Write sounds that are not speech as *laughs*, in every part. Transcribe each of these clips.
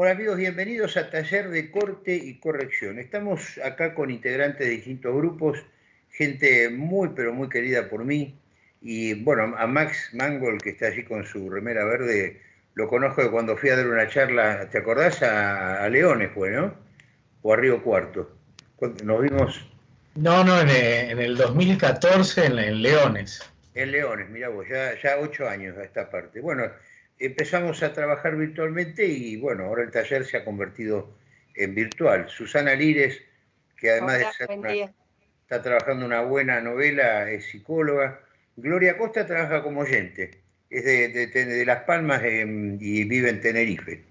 Hola amigos, bienvenidos a Taller de Corte y Corrección. Estamos acá con integrantes de distintos grupos, gente muy pero muy querida por mí. Y bueno, a Max Mangol, que está allí con su remera verde, lo conozco de cuando fui a dar una charla, ¿te acordás? A, Leones fue, ¿no? O a Río Cuarto. Nos vimos... No, no, en, el 2014 en, Leones. En Leones, mira vos, ya, ya ocho años a esta parte. Bueno, empezamos a trabajar virtualmente y bueno, ahora el taller se ha convertido en virtual. Susana Lires, que además de ser está trabajando una buena novela, es psicóloga. Gloria Costa trabaja como oyente, es de, Las Palmas y vive en Tenerife.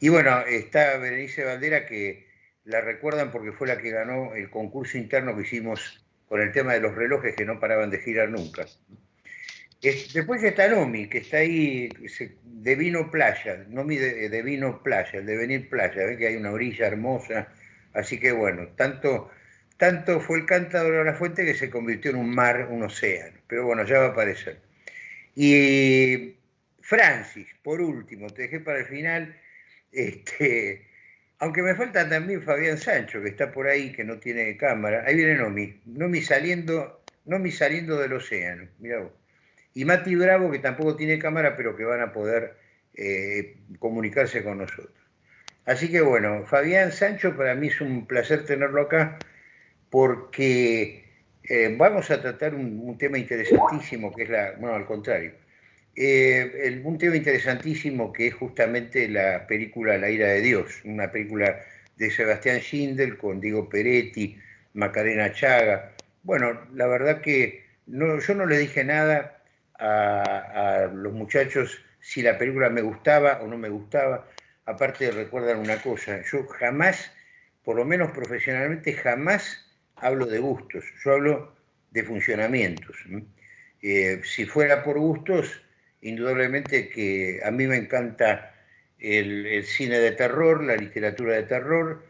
Y bueno, está Berenice Valdera, que la recuerdan porque fue la que ganó el concurso interno que hicimos con el tema de los relojes que no paraban de girar nunca después está Nomi, que está ahí de vino playa, Nomi de, vino playa, el de venir playa, ve que hay una orilla hermosa, así que bueno, tanto, tanto fue el cántaro de la fuente que se convirtió en un mar, un océano, pero bueno, ya va a aparecer. Y Francis, por último, te dejé para el final, este, aunque me falta también Fabián Sancho, que está por ahí, que no tiene cámara, ahí viene Nomi, Nomi saliendo, Nomi saliendo del océano, mira vos y Mati Bravo, que tampoco tiene cámara, pero que van a poder eh, comunicarse con nosotros. Así que bueno, Fabián Sancho, para mí es un placer tenerlo acá, porque eh, vamos a tratar un, tema interesantísimo, que es la, bueno, al contrario, eh, un tema interesantísimo que es justamente la película La ira de Dios, una película de Sebastián Schindel con Diego Peretti, Macarena Chaga. Bueno, la verdad que no, yo no le dije nada, a, los muchachos si la película me gustaba o no me gustaba. Aparte recuerdan una cosa, yo jamás, por lo menos profesionalmente, jamás hablo de gustos, yo hablo de funcionamientos. Eh, si fuera por gustos, indudablemente que a mí me encanta el, el, cine de terror, la literatura de terror,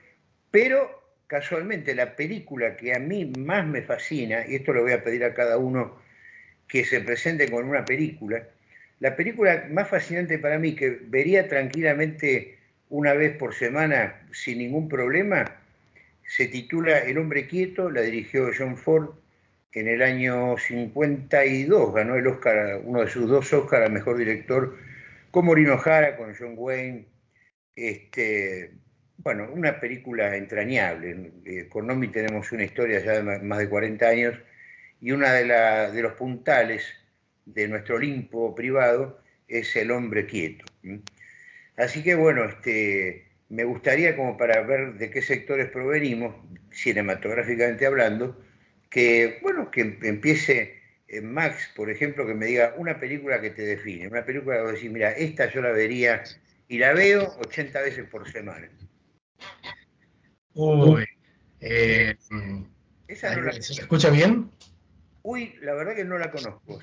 pero casualmente la película que a mí más me fascina, y esto lo voy a pedir a cada uno que se presente con una película. La película más fascinante para mí, que vería tranquilamente una vez por semana sin ningún problema, se titula El hombre quieto, la dirigió John Ford en el año 52, ganó el Oscar, uno de sus dos Oscars al mejor director, con Morino Jara, con John Wayne. Este, bueno, una película entrañable. Eh, con Nomi tenemos una historia ya de más de 40 años y uno de, de los puntales de nuestro Olimpo privado es el hombre quieto. Así que bueno, este, me gustaría como para ver de qué sectores provenimos, cinematográficamente hablando, que bueno, que empiece eh, Max, por ejemplo, que me diga una película que te define, una película que vos decís, mira, esta yo la vería y la veo 80 veces por semana. Uy, eh, ¿se escucha bien? Uy, la verdad que no la conozco.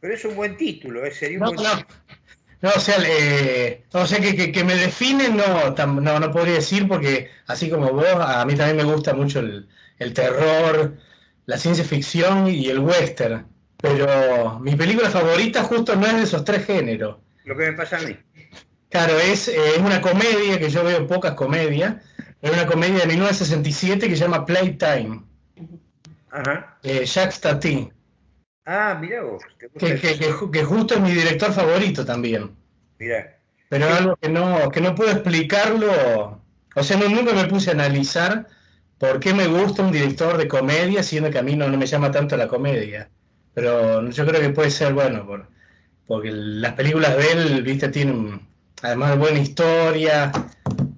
pero, es un buen título, ¿eh? sería un no, buen no. No, o sea, o sea que, me define no, no, no podría decir porque así como vos, a mí también me gusta mucho el, terror, la ciencia ficción y el western. Pero mi película favorita justo no es de esos tres géneros. Lo que me pasa a mí. Claro, es, es una comedia, que yo veo pocas comedias, es una comedia de 1967 que se llama Playtime. Ajá. Eh, Jacques Tati. Ah, mira vos. Que, justo es mi director favorito también. Mira. Pero algo que no, que no puedo explicarlo. O sea, no, nunca me puse a analizar por qué me gusta un director de comedia, siendo que a mí no, me llama tanto la comedia. Pero yo creo que puede ser bueno, por, porque las películas de él, viste, tienen además de buena historia,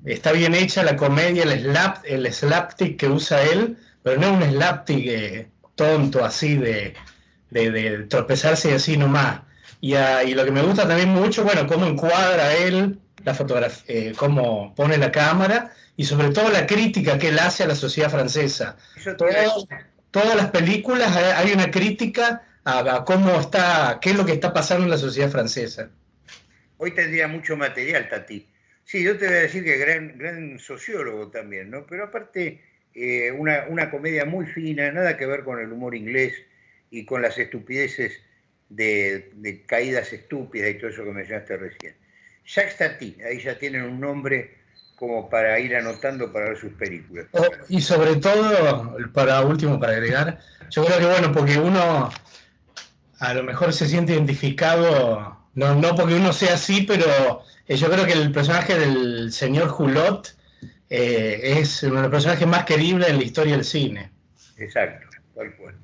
está bien hecha la comedia, el, slap, el slapstick que usa él, pero no un slapstick eh, tonto así de, tropezarse y así nomás. Y, y, lo que me gusta también mucho, bueno, cómo encuadra él la fotografía, eh, cómo pone la cámara y sobre todo la crítica que él hace a la sociedad francesa. todas las películas eh, hay una crítica a, cómo está, qué es lo que está pasando en la sociedad francesa. Hoy tendría mucho material, Tati. Sí, yo te voy a decir que gran, gran sociólogo también, ¿no? Pero aparte eh, una, comedia muy fina, nada que ver con el humor inglés y con las estupideces de, caídas estúpidas y todo eso que mencionaste recién. Jacques Tati, ahí ya tienen un nombre como para ir anotando para ver sus películas. Oh, y sobre todo, para último, para agregar, yo creo que bueno, porque uno a lo mejor se siente identificado, no, no porque uno sea así, pero eh, yo creo que el personaje del señor Hulot eh, es uno de los personajes más queribles en la historia del cine. Exacto, tal cual.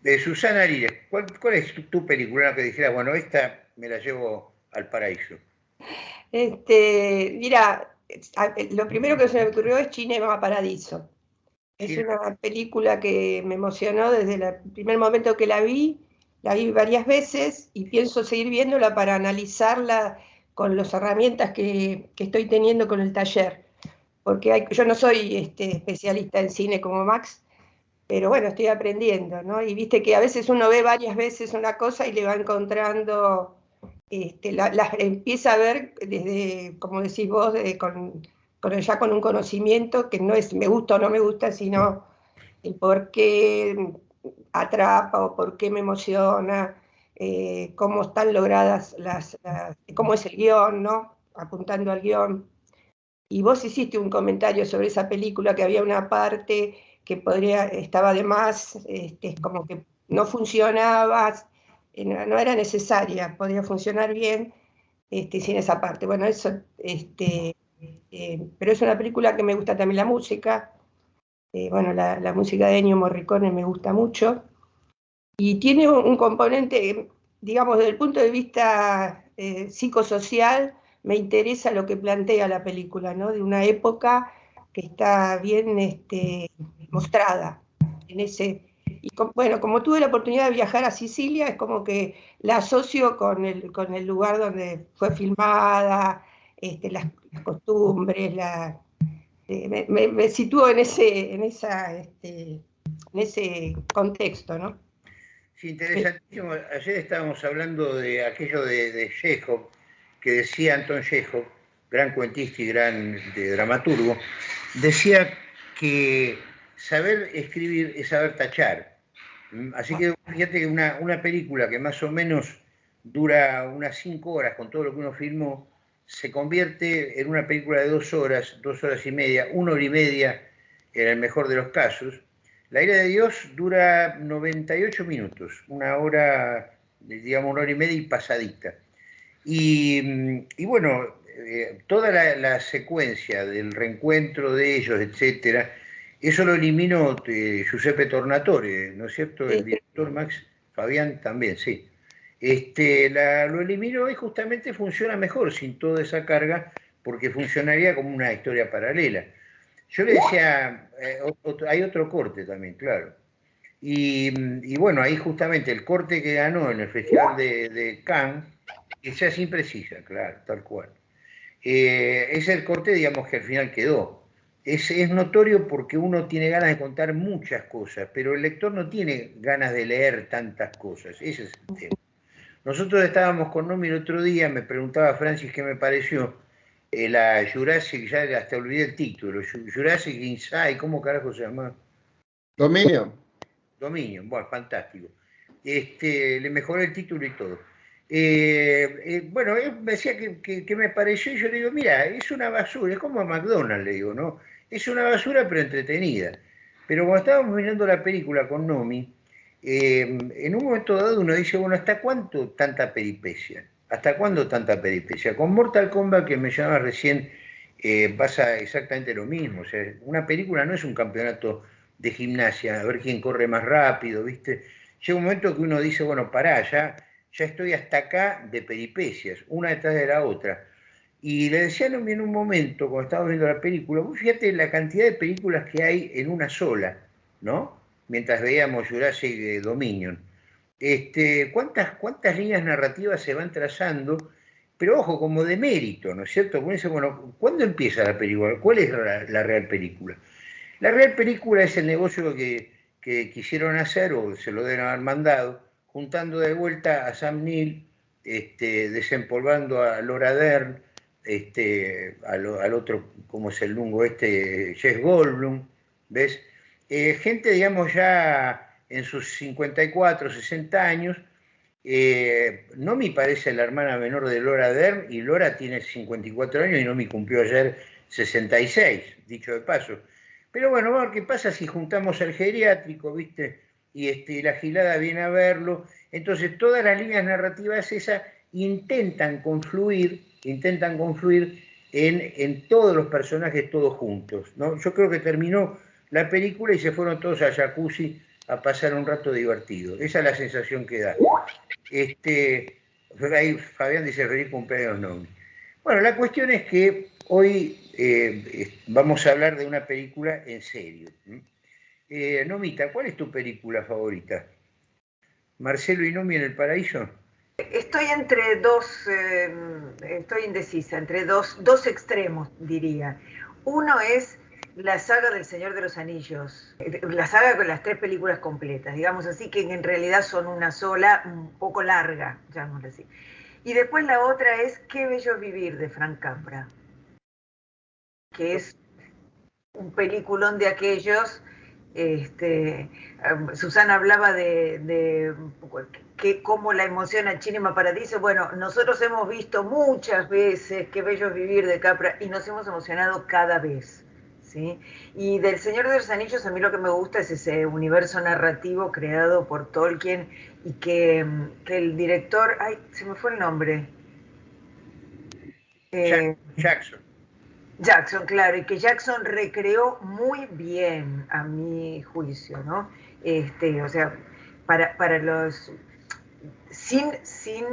De Susana Lírez, ¿cuál, es tu, película que dijera, bueno, esta me la llevo al paraíso? Este, mira, lo primero que se me ocurrió es Cinema Paradiso. Es una película que me emocionó desde el primer momento que la vi, la vi varias veces y pienso seguir viéndola para analizarla con las herramientas que, estoy teniendo con el taller. Porque yo no soy este, especialista en cine como Max, pero bueno, estoy aprendiendo, ¿no? Y viste que a veces uno ve varias veces una cosa y le va encontrando este, empieza a ver desde, como decís vos, ya con un conocimiento que no es me gusta o no me gusta, sino el por qué atrapa o por qué me emociona, eh, cómo están logradas las, cómo es el guion, ¿no? Apuntando al guion. Y vos hiciste un comentario sobre esa película que había una parte que podría, estaba de más, este, como que no funcionaba, no, era necesaria, podía funcionar bien este, sin esa parte. Bueno, eso, este, eh, pero es una película que me gusta también la música. Eh, bueno, la, música de Ennio Morricone me gusta mucho. Y tiene un, componente, digamos, desde el punto de vista eh, psicosocial, me interesa lo que plantea la película, ¿no? De una época que está bien este, mostrada en ese, y bueno, como tuve la oportunidad de viajar a Sicilia, es como que la asocio con el, lugar donde fue filmada, este, las, costumbres, la, eh, me, sitúo en ese, en, esa, este, en ese contexto, ¿no? Sí, interesantísimo. Ayer estábamos hablando de aquello de, de que decía Anton Chekhov, gran cuentista y gran dramaturgo, decía que saber escribir es saber tachar. Mm, así que fíjate que una, película que más o menos dura unas cinco horas con todo lo que uno filmó, se convierte en una película de dos horas, dos horas y media, una hora y media en el mejor de los casos. La ira de Dios dura 98 minutos, una hora, digamos, una hora y media y pasadita. Y, mm, bueno, eh, toda la, la, secuencia del reencuentro de ellos, etcétera, eso lo eliminó eh, Giuseppe Tornatore, ¿no es cierto? El director Max Fabián también, sí. Este, lo eliminó y justamente funciona mejor sin toda esa carga porque funcionaría como una historia paralela. Yo le decía, eh, hay otro corte también, claro. Y, bueno, ahí justamente el corte que ganó en el Festival de, de Cannes, esa es imprecisa, claro, tal cual. Eh, es el corte, digamos, que al final quedó es, notorio porque uno tiene ganas de contar muchas cosas, pero el lector no tiene ganas de leer tantas cosas. Ese es el tema. Nosotros estábamos con Nomi el otro día, me preguntaba Francis qué me pareció eh, la Jurassic, ya hasta olvidé el título, Jurassic Inside, ¿cómo carajo se llama? Dominio. Dominio, bueno, fantástico. Este, le mejoré el título y todo. Eh, eh, bueno, él me decía que, me pareció y yo le digo, mira, es una basura, es como a McDonald's, le digo, ¿no? Es una basura pero entretenida. Pero cuando estábamos mirando la película con Nomi, eh, en un momento dado uno dice, bueno, ¿hasta cuánto tanta peripecia? ¿Hasta cuándo tanta peripecia? Con Mortal Kombat, que me llamaba recién, pasa exactamente lo mismo. O sea, una película no es un campeonato de gimnasia, a ver quién corre más rápido, ¿viste? Llega un momento que uno dice, bueno, pará, ya, ya estoy hasta acá de peripecias, una detrás de la otra. Y le decía en un momento, cuando estábamos viendo la película, vos fíjate la cantidad de películas que hay en una sola, ¿no? Mientras veíamos Jurassic Dominion. Este, ¿cuántas, ¿Cuántas líneas narrativas se van trazando? Pero ojo, como de mérito, ¿no es cierto? bueno, ¿cuándo empieza la película? ¿Cuál es la, real película? La real película es el negocio que, que quisieron hacer o se lo deben haber mandado, juntando de vuelta a Sam Neill, este, desempolvando a Laura Dern, este, al, otro, como es el lungo este, Jess Goldblum, ¿ves? Eh, gente, digamos, ya en sus 54, 60 años, Eh, Nomi parece la hermana menor de Laura Dern y Laura tiene 54 años y Nomi cumplió ayer 66, dicho de paso. Pero bueno, qué pasa si juntamos el geriátrico, ¿viste? Y este, la gilada viene a verlo. Entonces, todas las líneas narrativas esas intentan confluir, intentan confluir en, en todos los personajes, todos juntos. ¿no? Yo creo que terminó la película y se fueron todos a jacuzzi a pasar un rato divertido. Esa es la sensación que da. Este, ahí Fabián dice feliz cumpleaños Nomi. Bueno, la cuestión es que hoy eh, vamos a hablar de una película en serio. Nomita, ¿cuál es tu película favorita? ¿Marcelo y Nomi en el paraíso? Estoy entre dos, eh, estoy indecisa, entre dos, dos extremos, diría. Uno es la saga del Señor de los Anillos, la saga con las tres películas completas, digamos así, que en realidad son una sola, un poco larga, llamémoslo así. Y después la otra es Qué bello vivir de Frank Capra, que es un peliculón de aquellos. Este, um, Susana hablaba de, de que cómo la emociona Cinema Paradiso. Bueno, nosotros hemos visto muchas veces Qué bello vivir de Capra y nos hemos emocionado cada vez. Y del Señor de los Anillos a mí lo que me gusta es ese universo narrativo creado por Tolkien y que, el director, ay, se me fue el nombre. Eh, Jackson. Jackson, claro, y que Jackson recreó muy bien, a mi juicio, ¿no? Este, o sea, para, para los. Sin, sin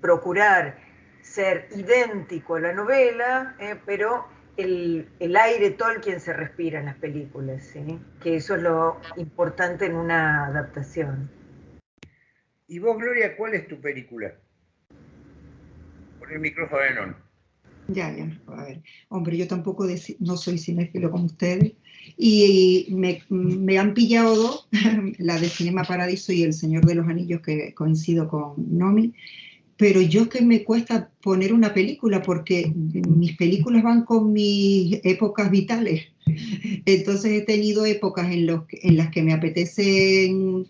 procurar ser idéntico a la novela, eh, pero el, el, aire Tolkien se respira en las películas, ¿sí? que eso es lo importante en una adaptación. ¿Y vos, Gloria, cuál es tu película? Por el micrófono Ya, ya, a ver. Hombre, yo tampoco no soy cinéfilo como ustedes. Y me, han pillado dos, *laughs* la de Cinema Paradiso y El Señor de los Anillos, que coincido con Nomi pero yo que me cuesta poner una película porque mis películas van con mis épocas vitales. Entonces he tenido épocas en, los, en las que me apetecen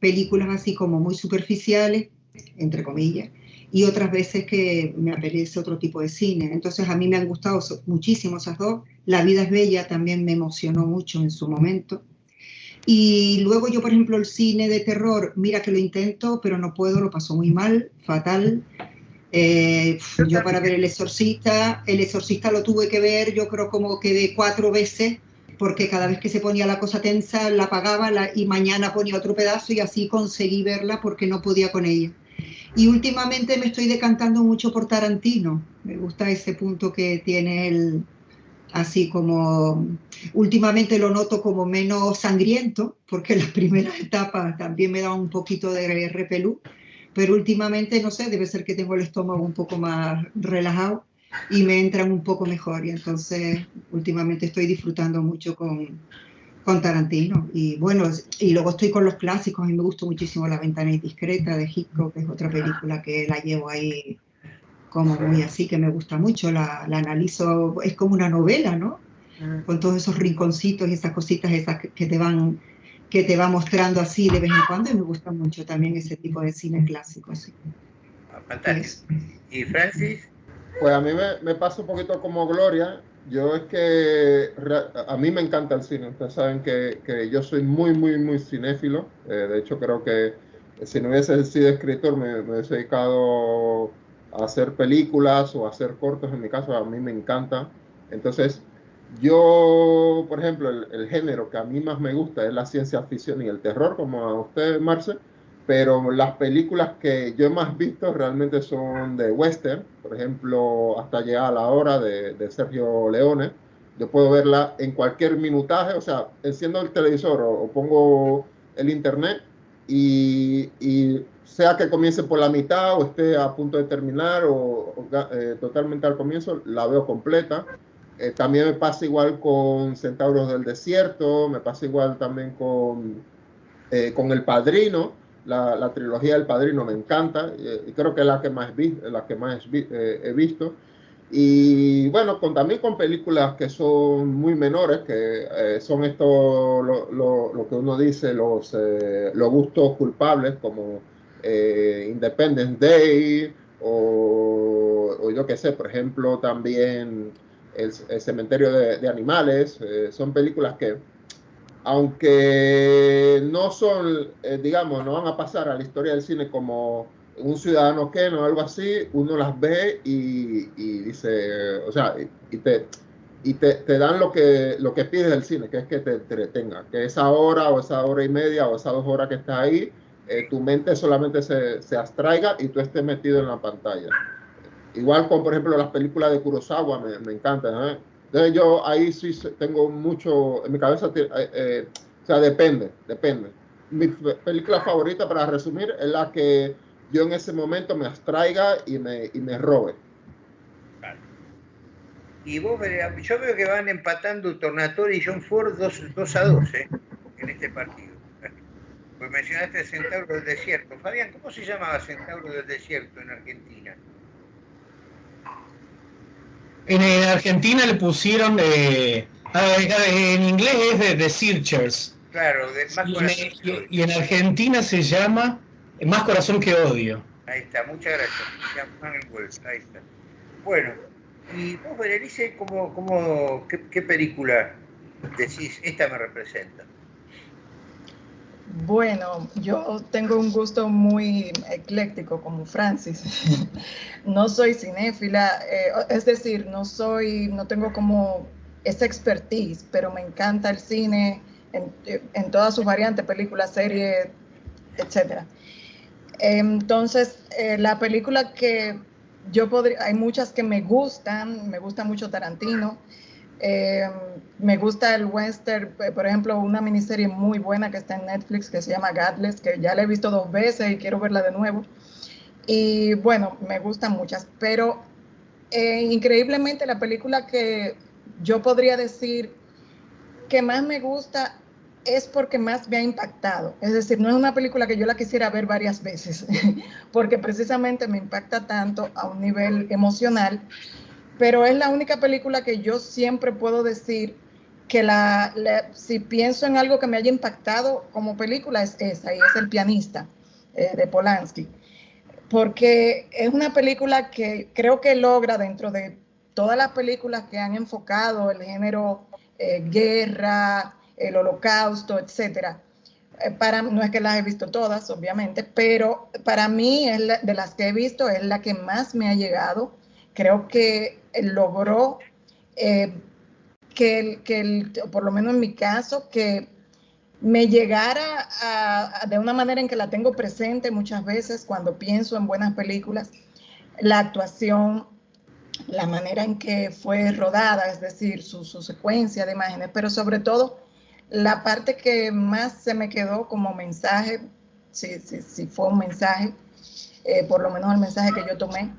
películas así como muy superficiales, entre comillas, y otras veces que me apetece otro tipo de cine. Entonces a mí me han gustado muchísimo esas dos. La vida es bella también me emocionó mucho en su momento. Y luego yo, por ejemplo, el cine de terror, mira que lo intento, pero no puedo, lo paso muy mal, fatal. Eh, yo para ver El Exorcista, El Exorcista lo tuve que ver, yo creo como que de cuatro veces, porque cada vez que se ponía la cosa tensa la apagaba y mañana ponía otro pedazo y así conseguí verla porque no podía con ella. Y últimamente me estoy decantando mucho por Tarantino, me gusta ese punto que tiene el, así como últimamente lo noto como menos sangriento, porque las primeras etapas también me da un poquito de repelú, pero últimamente, no sé, debe ser que tengo el estómago un poco más relajado y me entran un poco mejor. Y entonces últimamente estoy disfrutando mucho con, con Tarantino y bueno, y luego estoy con los clásicos y me gustó muchísimo La ventana indiscreta de Hitchcock, que es otra película que la llevo ahí como muy así, que me gusta mucho, la, la analizo, es como una novela, ¿no? Mm. Con todos esos rinconcitos y esas cositas esas que te van que te va mostrando así de vez en cuando y me gusta mucho también ese tipo de cine clásico. Así. Ah, fantástico. ¿Y Francis? Pues a mí me, me, pasa un poquito como Gloria. Yo es que a mí me encanta el cine. Ustedes saben que, que yo soy muy, muy, muy cinéfilo. Eh, de hecho, creo que si no hubiese sido escritor, me, me hubiese dedicado hacer películas o hacer cortos, en mi caso, a mí me encanta. Entonces, yo, por ejemplo, el, género que a mí más me gusta es la ciencia ficción y el terror, como a usted, Marce, pero las películas que yo más visto realmente son de western, por ejemplo, Hasta llegar a la hora de, de Sergio Leone. Yo puedo verla en cualquier minutaje, o sea, enciendo el televisor o, pongo el internet y, y sea que comience por la mitad o esté a punto de terminar o, eh, totalmente al comienzo, la veo completa. Eh, también me pasa igual con Centauros del Desierto, me pasa igual también con, eh, con El Padrino, la, la, trilogía del Padrino me encanta y creo que es la que más, vi, la que más he visto. Y bueno, con, también con películas que son muy menores, que son esto lo, lo, lo, que uno dice, los, los gustos culpables, como eh, Independence Day o, yo qué sé, por ejemplo, también El, Cementerio de, Animales. Eh, son películas que, aunque no son, eh, digamos, no van a pasar a la historia del cine como un ciudadano que o algo así, uno las ve y, dice, o sea, y, te, y te, dan lo que, lo que pides del cine, que es que te entretenga, que esa hora o esa hora y media o esas dos horas que estás ahí, eh, tu mente solamente se, se, abstraiga y tú estés metido en la pantalla. Igual con, por ejemplo, las películas de Kurosawa, me, me encantan. ¿eh? Entonces yo ahí sí tengo mucho, en mi cabeza, eh, eh, o sea, depende, depende. Mi película favorita, para resumir, es la que yo en ese momento me abstraiga y me, y me robe. Y vos, yo veo que van empatando Tornatori y John Ford 2 a 2 ¿eh? en este partido. Pues mencionaste Centauro del Desierto. Fabián, ¿cómo se llamaba Centauro del Desierto en Argentina? En, Argentina le pusieron, de en inglés es de The Searchers. Claro, de más y, y, en Argentina se llama Más Corazón que Odio. Ahí está, muchas gracias. Ahí está. Bueno, y vos, Berenice, ¿cómo, cómo, qué, qué película decís, esta me representa? Bueno, yo tengo un gusto muy ecléctico como Francis. *laughs* no soy cinéfila, eh, es decir, no soy, no tengo como esa expertise, pero me encanta el cine en, todas sus variantes, películas, series, etc. Entonces, eh, la película que yo podría, hay muchas que me gustan, me gusta mucho Tarantino. Eh, me gusta el western, eh, por ejemplo, una miniserie muy buena que está en Netflix que se llama Godless, que ya la he visto dos veces y quiero verla de nuevo. Y bueno, me gustan muchas, pero eh, increíblemente la película que yo podría decir que más me gusta es porque más me ha impactado. Es decir, no es una película que yo la quisiera ver varias veces, *laughs* porque precisamente me impacta tanto a un nivel emocional pero es la única película que yo siempre puedo decir que la, si pienso en algo que me haya impactado como película es esa, y es El pianista eh, de Polanski, porque es una película que creo que logra dentro de todas las películas que han enfocado el género eh, guerra, el holocausto, etcétera. Eh, para, no es que las he visto todas, obviamente, pero para mí es de las que he visto es la que más me ha llegado creo que logró eh, que, que por lo menos en mi caso, que me llegara de una manera en que la tengo presente muchas veces cuando pienso en buenas películas, la actuación, la manera en que fue rodada, es decir, su, secuencia de imágenes, pero sobre todo la parte que más se me quedó como mensaje, si, si, fue un mensaje, eh, por lo menos el mensaje que yo tomé,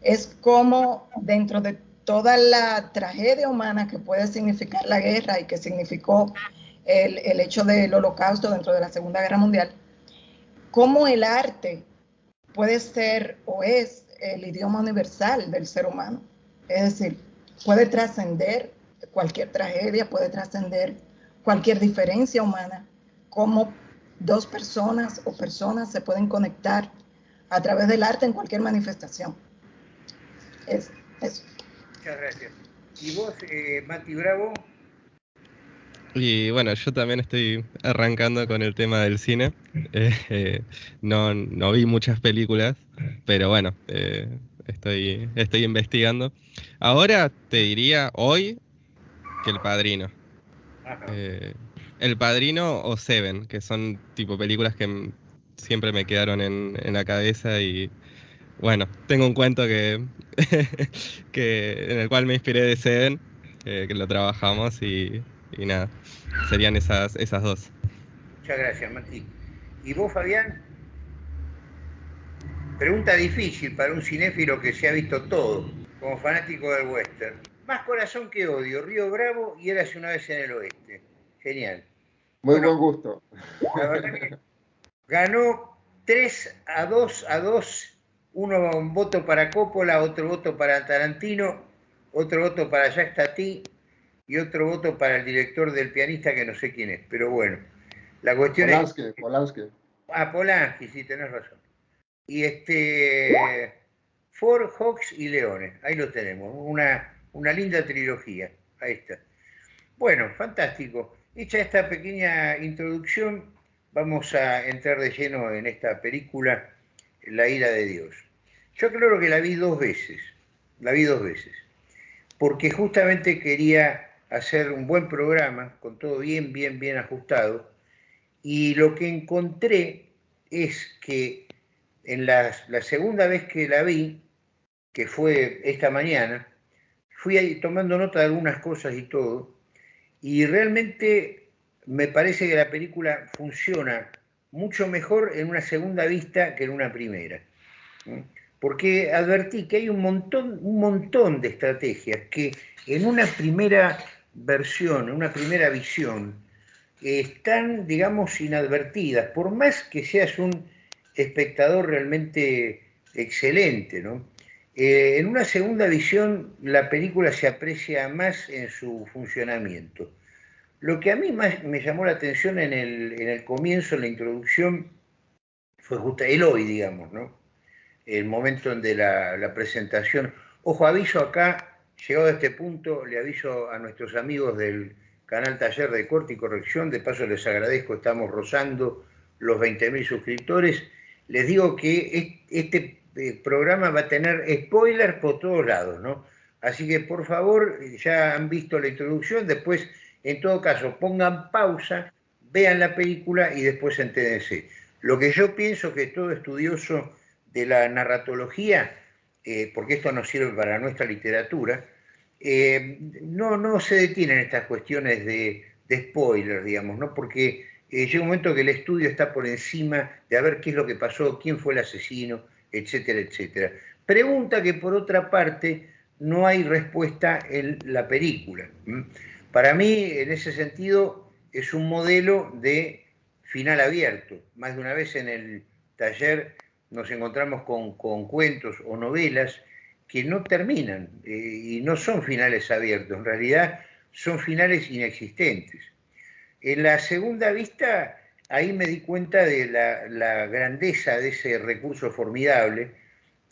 es como dentro de toda la tragedia humana que puede significar la guerra y que significó el, hecho del holocausto dentro de la Segunda Guerra Mundial, cómo el arte puede ser o es el idioma universal del ser humano. Es decir, puede trascender cualquier tragedia, puede trascender cualquier diferencia humana, cómo dos personas o personas se pueden conectar a través del arte en cualquier manifestación. Muchas gracias. ¿Y vos, eh, Mati Bravo? Y bueno, yo también estoy arrancando con el tema del cine. *laughs* Eh, eh, no, no, vi muchas películas, pero bueno, eh, estoy, estoy investigando. Ahora te diría hoy que El Padrino. el Padrino o Seven, que son tipo películas que siempre me quedaron en, en la cabeza y, bueno, tengo un cuento que, *laughs* que en el cual me inspiré de Seven, que lo trabajamos y, nada, serían esas, esas dos. Muchas gracias, Mati. ¿Y vos, Fabián? Pregunta difícil para un cinéfilo que se ha visto todo, como fanático del western. Más corazón que odio, Río Bravo y Érase una vez en el oeste. Genial. Muy buen gusto. ganó 3 a 2 a 2 uno un voto para Coppola, otro voto para Tarantino, otro voto para Jacques Tati y otro voto para el director del pianista que no sé quién es, pero bueno, la cuestión es... Polanski. Ah, Polanski, sí, tenés razón. y este Ford, Hawks y Leones. Ahí lo tenemos, una, una linda trilogía. Ahí está. Bueno, fantástico. Hecha esta pequeña introducción, vamos a entrar de lleno en esta película, La ira de Dios. Yo creo que la vi dos veces, la vi dos veces, porque justamente quería hacer un buen programa, con todo bien, bien, bien ajustado, y lo que encontré es que en la, segunda vez que la vi, que fue esta mañana, fui ahí tomando nota de algunas cosas y todo, y realmente me parece que la película funciona mucho mejor en una segunda vista que en una primera. Porque advertí que hay un montón, de estrategias que en una primera versión, en una primera visión, están, digamos, inadvertidas, por más que seas un espectador realmente excelente, ¿no? Eh, en una segunda visión, la película se aprecia más en su funcionamiento. Lo que a mí más me llamó la atención en el, comienzo, en la introducción, fue justo el hoy, digamos, ¿no? El momento de la, la presentación. Ojo, aviso acá, llegado a este punto, le aviso a nuestros amigos del canal Taller de Corte y Corrección, de paso les agradezco, estamos rozando los 20.000 suscriptores. Les digo que este eh, programa va a tener spoilers por todos lados, ¿no? Así que por favor, ya han visto la introducción, después, en todo caso, pongan pausa, vean la película y después entérense. Lo que yo pienso que todo estudioso de la narratología, eh, porque esto nos sirve para nuestra literatura, eh, no, no se detienen estas cuestiones de, de spoilers, digamos, ¿no? Porque llega un momento que el estudio está por encima de a ver qué es lo que pasó, quién fue el asesino, etcétera, etcétera. Pregunta que por otra parte no hay respuesta en la película. Para mí, en ese sentido, es un modelo de final abierto. Más de una vez en el taller nos encontramos con, cuentos o novelas que no terminan eh, y no son finales abiertos, en realidad son finales inexistentes. En la segunda vista ahí me di cuenta de la, grandeza de ese recurso formidable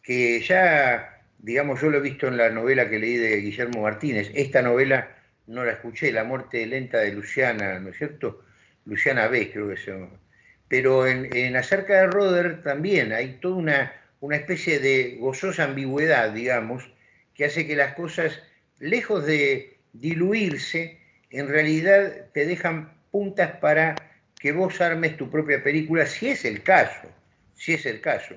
que ya, digamos, yo lo he visto en la novela que leí de Guillermo Martínez. Esta novela no la escuché, La muerte lenta de Luciana, ¿no es cierto? Luciana B, creo que se llama. Pero en, acerca de Roder también hay toda una, una especie de gozosa ambigüedad, digamos, que hace que las cosas, lejos de diluirse, en realidad te dejan puntas para que vos armes tu propia película, si es el caso, si es el caso.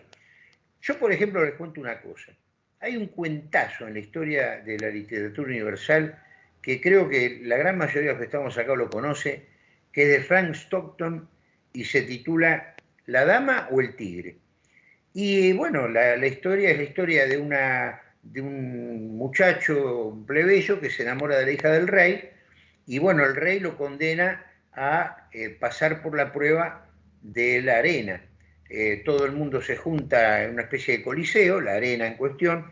Yo, por ejemplo, les cuento una cosa. Hay un cuentazo en la historia de la literatura universal que creo que la gran mayoría de los que estamos acá lo conoce, que es de Frank Stockton y se titula La dama o el tigre. Y bueno, la, historia es la historia de, una, de un muchacho plebeyo que se enamora de la hija del rey y bueno, el rey lo condena a eh, pasar por la prueba de la arena. Eh, todo el mundo se junta en una especie de coliseo, la arena en cuestión.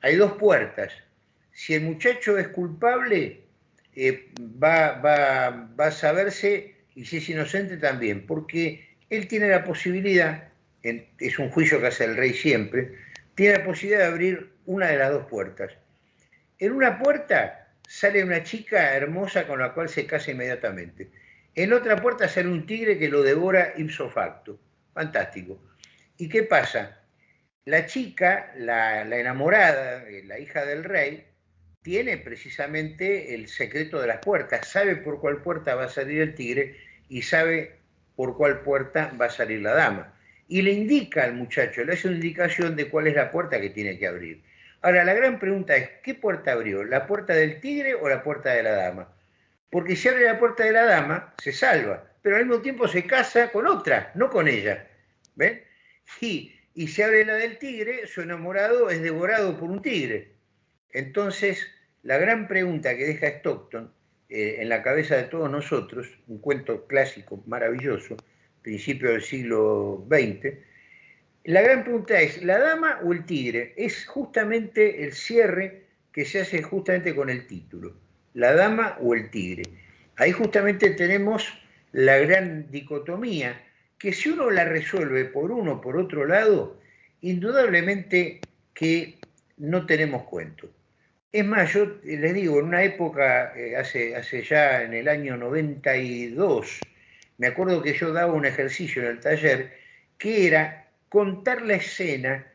Hay dos puertas. Si el muchacho es culpable, eh, va, va, va, a saberse, y si es inocente también, porque él tiene la posibilidad, es un juicio que hace el rey siempre, tiene la posibilidad de abrir una de las dos puertas. En una puerta sale una chica hermosa con la cual se casa inmediatamente. En otra puerta sale un tigre que lo devora ipso facto. Fantástico. ¿Y qué pasa? La chica, la, enamorada, eh, la hija del rey, tiene precisamente el secreto de las puertas, sabe por cuál puerta va a salir el tigre y sabe por cuál puerta va a salir la dama. Y le indica al muchacho, le hace una indicación de cuál es la puerta que tiene que abrir. Ahora, la gran pregunta es, ¿qué puerta abrió? ¿La puerta del tigre o la puerta de la dama? porque si abre la puerta de la dama, se salva, pero al mismo tiempo se casa con otra, no con ella. ¿Ven? Y, y se abre la del tigre, su enamorado es devorado por un tigre. Entonces, la gran pregunta que deja Stockton eh, en la cabeza de todos nosotros, un cuento clásico maravilloso, principio del siglo XX, la gran pregunta es, ¿la dama o el tigre? Es justamente el cierre que se hace justamente con el título la dama o el tigre. Ahí justamente tenemos la gran dicotomía, que si uno la resuelve por uno o por otro lado, indudablemente que no tenemos cuento. Es más, yo les digo, en una época, eh, hace, hace ya en el año 92, me acuerdo que yo daba un ejercicio en el taller que era contar la escena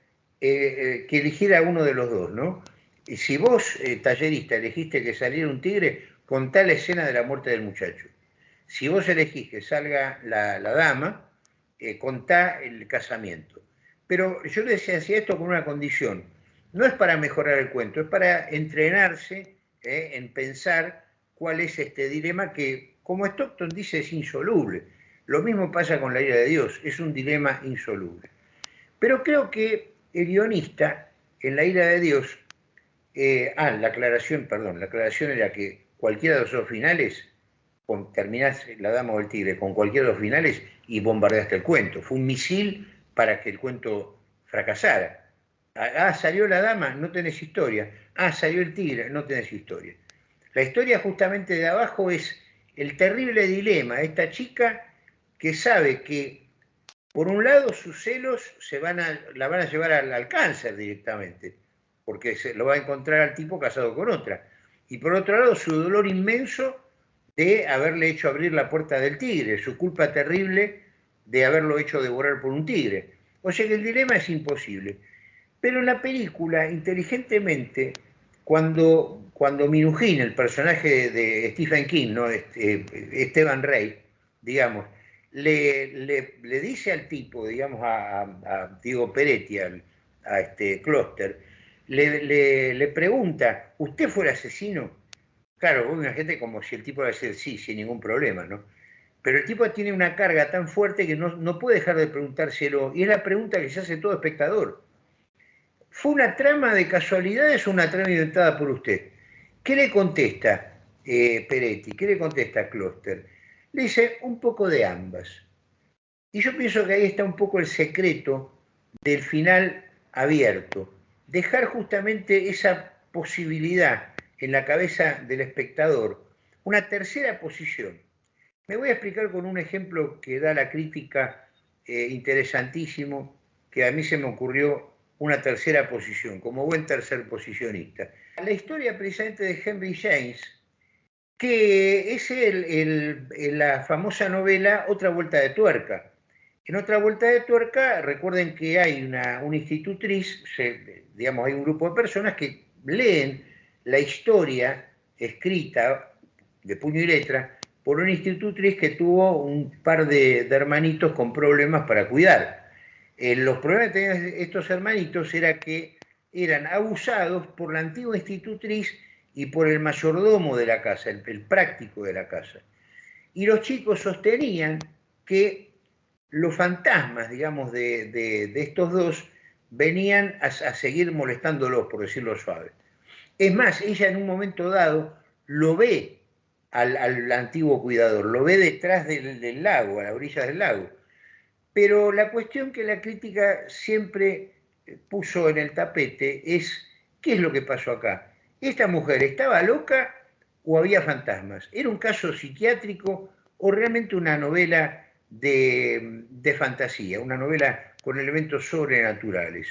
eh, eh, que eligiera uno de los dos, ¿no? Y si vos, tallerista, elegiste que saliera un tigre, contá la escena de la muerte del muchacho. Si vos elegís que salga la, dama, contá el casamiento. Pero yo les decía esto con una condición, no es para mejorar el cuento, es para entrenarse eh, en pensar cuál es este dilema que, como Stockton dice, es insoluble. Lo mismo pasa con la ira de Dios, es un dilema insoluble. Pero creo que el guionista, en la ira de Dios, eh, ah, la aclaración, perdón, la aclaración era que cualquiera de los dos finales, con, terminás La Dama o el Tigre con cualquiera de los finales y bombardeaste el cuento. Fue un misil para que el cuento fracasara. Ah, salió la dama, no tenés historia. Ah, salió el tigre, no tenés historia. La historia justamente de abajo es el terrible dilema esta chica que sabe que, por un lado, sus celos se van a, la van a llevar al, cáncer directamente, porque se lo va a encontrar al tipo casado con otra. Y por otro lado, su dolor inmenso de haberle hecho abrir la puerta del tigre, su culpa terrible de haberlo hecho devorar por un tigre. O sea que el dilema es imposible. Pero en la película, inteligentemente, cuando, cuando Minujín, el personaje de Stephen King, ¿no? Este, Esteban Rey, digamos, le, le, dice al tipo, digamos, a, Diego Peretti, a este le, le, pregunta, ¿usted fue el asesino? Claro, una gente como si el tipo va a decir sí, sin ningún problema, ¿no? Pero el tipo tiene una carga tan fuerte que no, no puede dejar de preguntárselo, y es la pregunta que se hace todo espectador. ¿Fue una trama de casualidades o una trama inventada por usted? ¿Qué le contesta eh, Peretti? ¿Qué le contesta Kloster? Le dice un poco de ambas. Y yo pienso que ahí está un poco el secreto del final abierto. Dejar justamente esa posibilidad en la cabeza del espectador, una tercera posición. Me voy a explicar con un ejemplo que da la crítica eh, interesantísimo, que a mí se me ocurrió una tercera posición, como buen tercer posicionista. La historia precisamente de Henry James, que es el, la famosa novela Otra Vuelta de Tuerca. En Otra Vuelta de Tuerca, recuerden que hay una, institutriz, digamos, hay un grupo de personas que leen la historia escrita de puño y letra por una institutriz que tuvo un par de hermanitos con problemas para cuidar. Eh, los problemas que tenían estos hermanitos era que eran abusados por la antigua institutriz y por el mayordomo de la casa, el, práctico de la casa. Y los chicos sostenían que los fantasmas, digamos, de, estos dos venían a, seguir molestándolos, por decirlo suave. Es más, ella en un momento dado lo ve al, antiguo cuidador, lo ve detrás del, del lago, a la orilla del lago pero la cuestión que la crítica siempre puso en el tapete es, ¿qué es lo que pasó acá? ¿Esta mujer estaba loca o había fantasmas? ¿Era un caso psiquiátrico o realmente una novela de, fantasía, una novela con elementos sobrenaturales?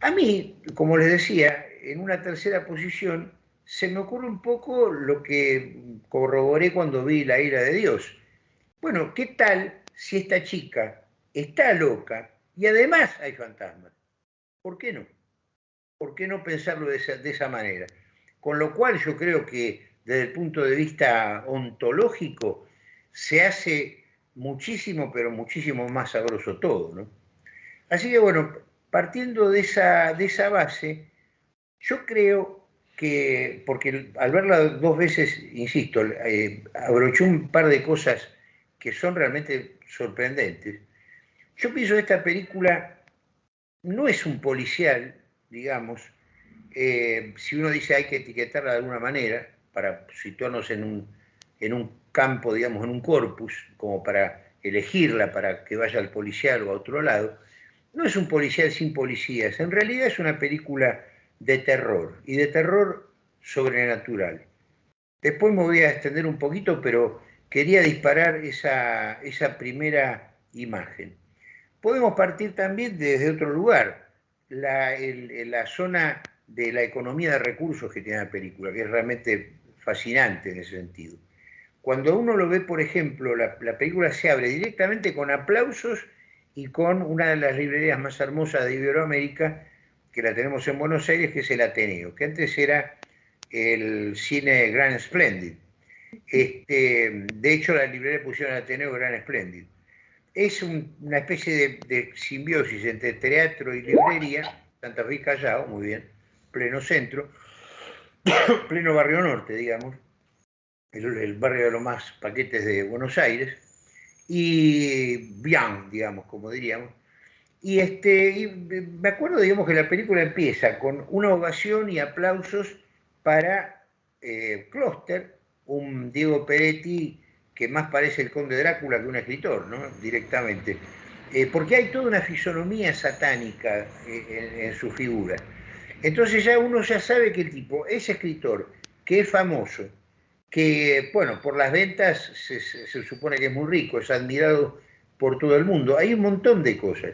A mí, como les decía, en una tercera posición, se me ocurre un poco lo que corroboré cuando vi La ira de Dios. Bueno, ¿qué tal si esta chica está loca y además hay fantasmas. ¿Por qué no? ¿Por qué no pensarlo de esa, manera? Con lo cual yo creo que desde el punto de vista ontológico se hace muchísimo, pero muchísimo más sabroso todo. ¿no? Así que bueno, partiendo de esa, de esa base, yo creo que, porque al verla dos veces, insisto, eh, abrochó un par de cosas que son realmente sorprendentes. Yo pienso que esta película no es un policial, digamos, eh, si uno dice hay que etiquetarla de alguna manera, para situarnos en un, en un campo, digamos, en un corpus, como para elegirla para que vaya al policial o a otro lado, no es un policial sin policías, en realidad es una película de terror y de terror sobrenatural. Después me voy a extender un poquito, pero quería disparar esa, primera imagen. podemos partir también desde otro lugar, la, la zona de la economía de recursos que tiene la película, que es realmente fascinante en ese sentido. Cuando uno lo ve, por ejemplo, la, la, película se abre directamente con aplausos y con una de las librerías más hermosas de Iberoamérica, que la tenemos en Buenos Aires, que es el Ateneo, que antes era el cine Grand Splendid. Este, de hecho, la librería pusieron Ateneo Gran Splendid. Es una especie de, simbiosis entre teatro y librería, Santa Fe Callao, muy bien, pleno centro, *coughs* pleno barrio norte, digamos, el, barrio de los más paquetes de Buenos Aires, y bien, digamos, como diríamos. Y, este, me acuerdo, digamos, que la película empieza con una ovación y aplausos para eh, un Diego Peretti que más parece el conde Drácula que un escritor, ¿no? Directamente. Eh, porque hay toda una fisonomía satánica eh, en, su figura. Entonces ya uno ya sabe que el tipo es escritor, que es famoso, que, bueno, por las ventas se, supone que es muy rico, es admirado por todo el mundo. Hay un montón de cosas.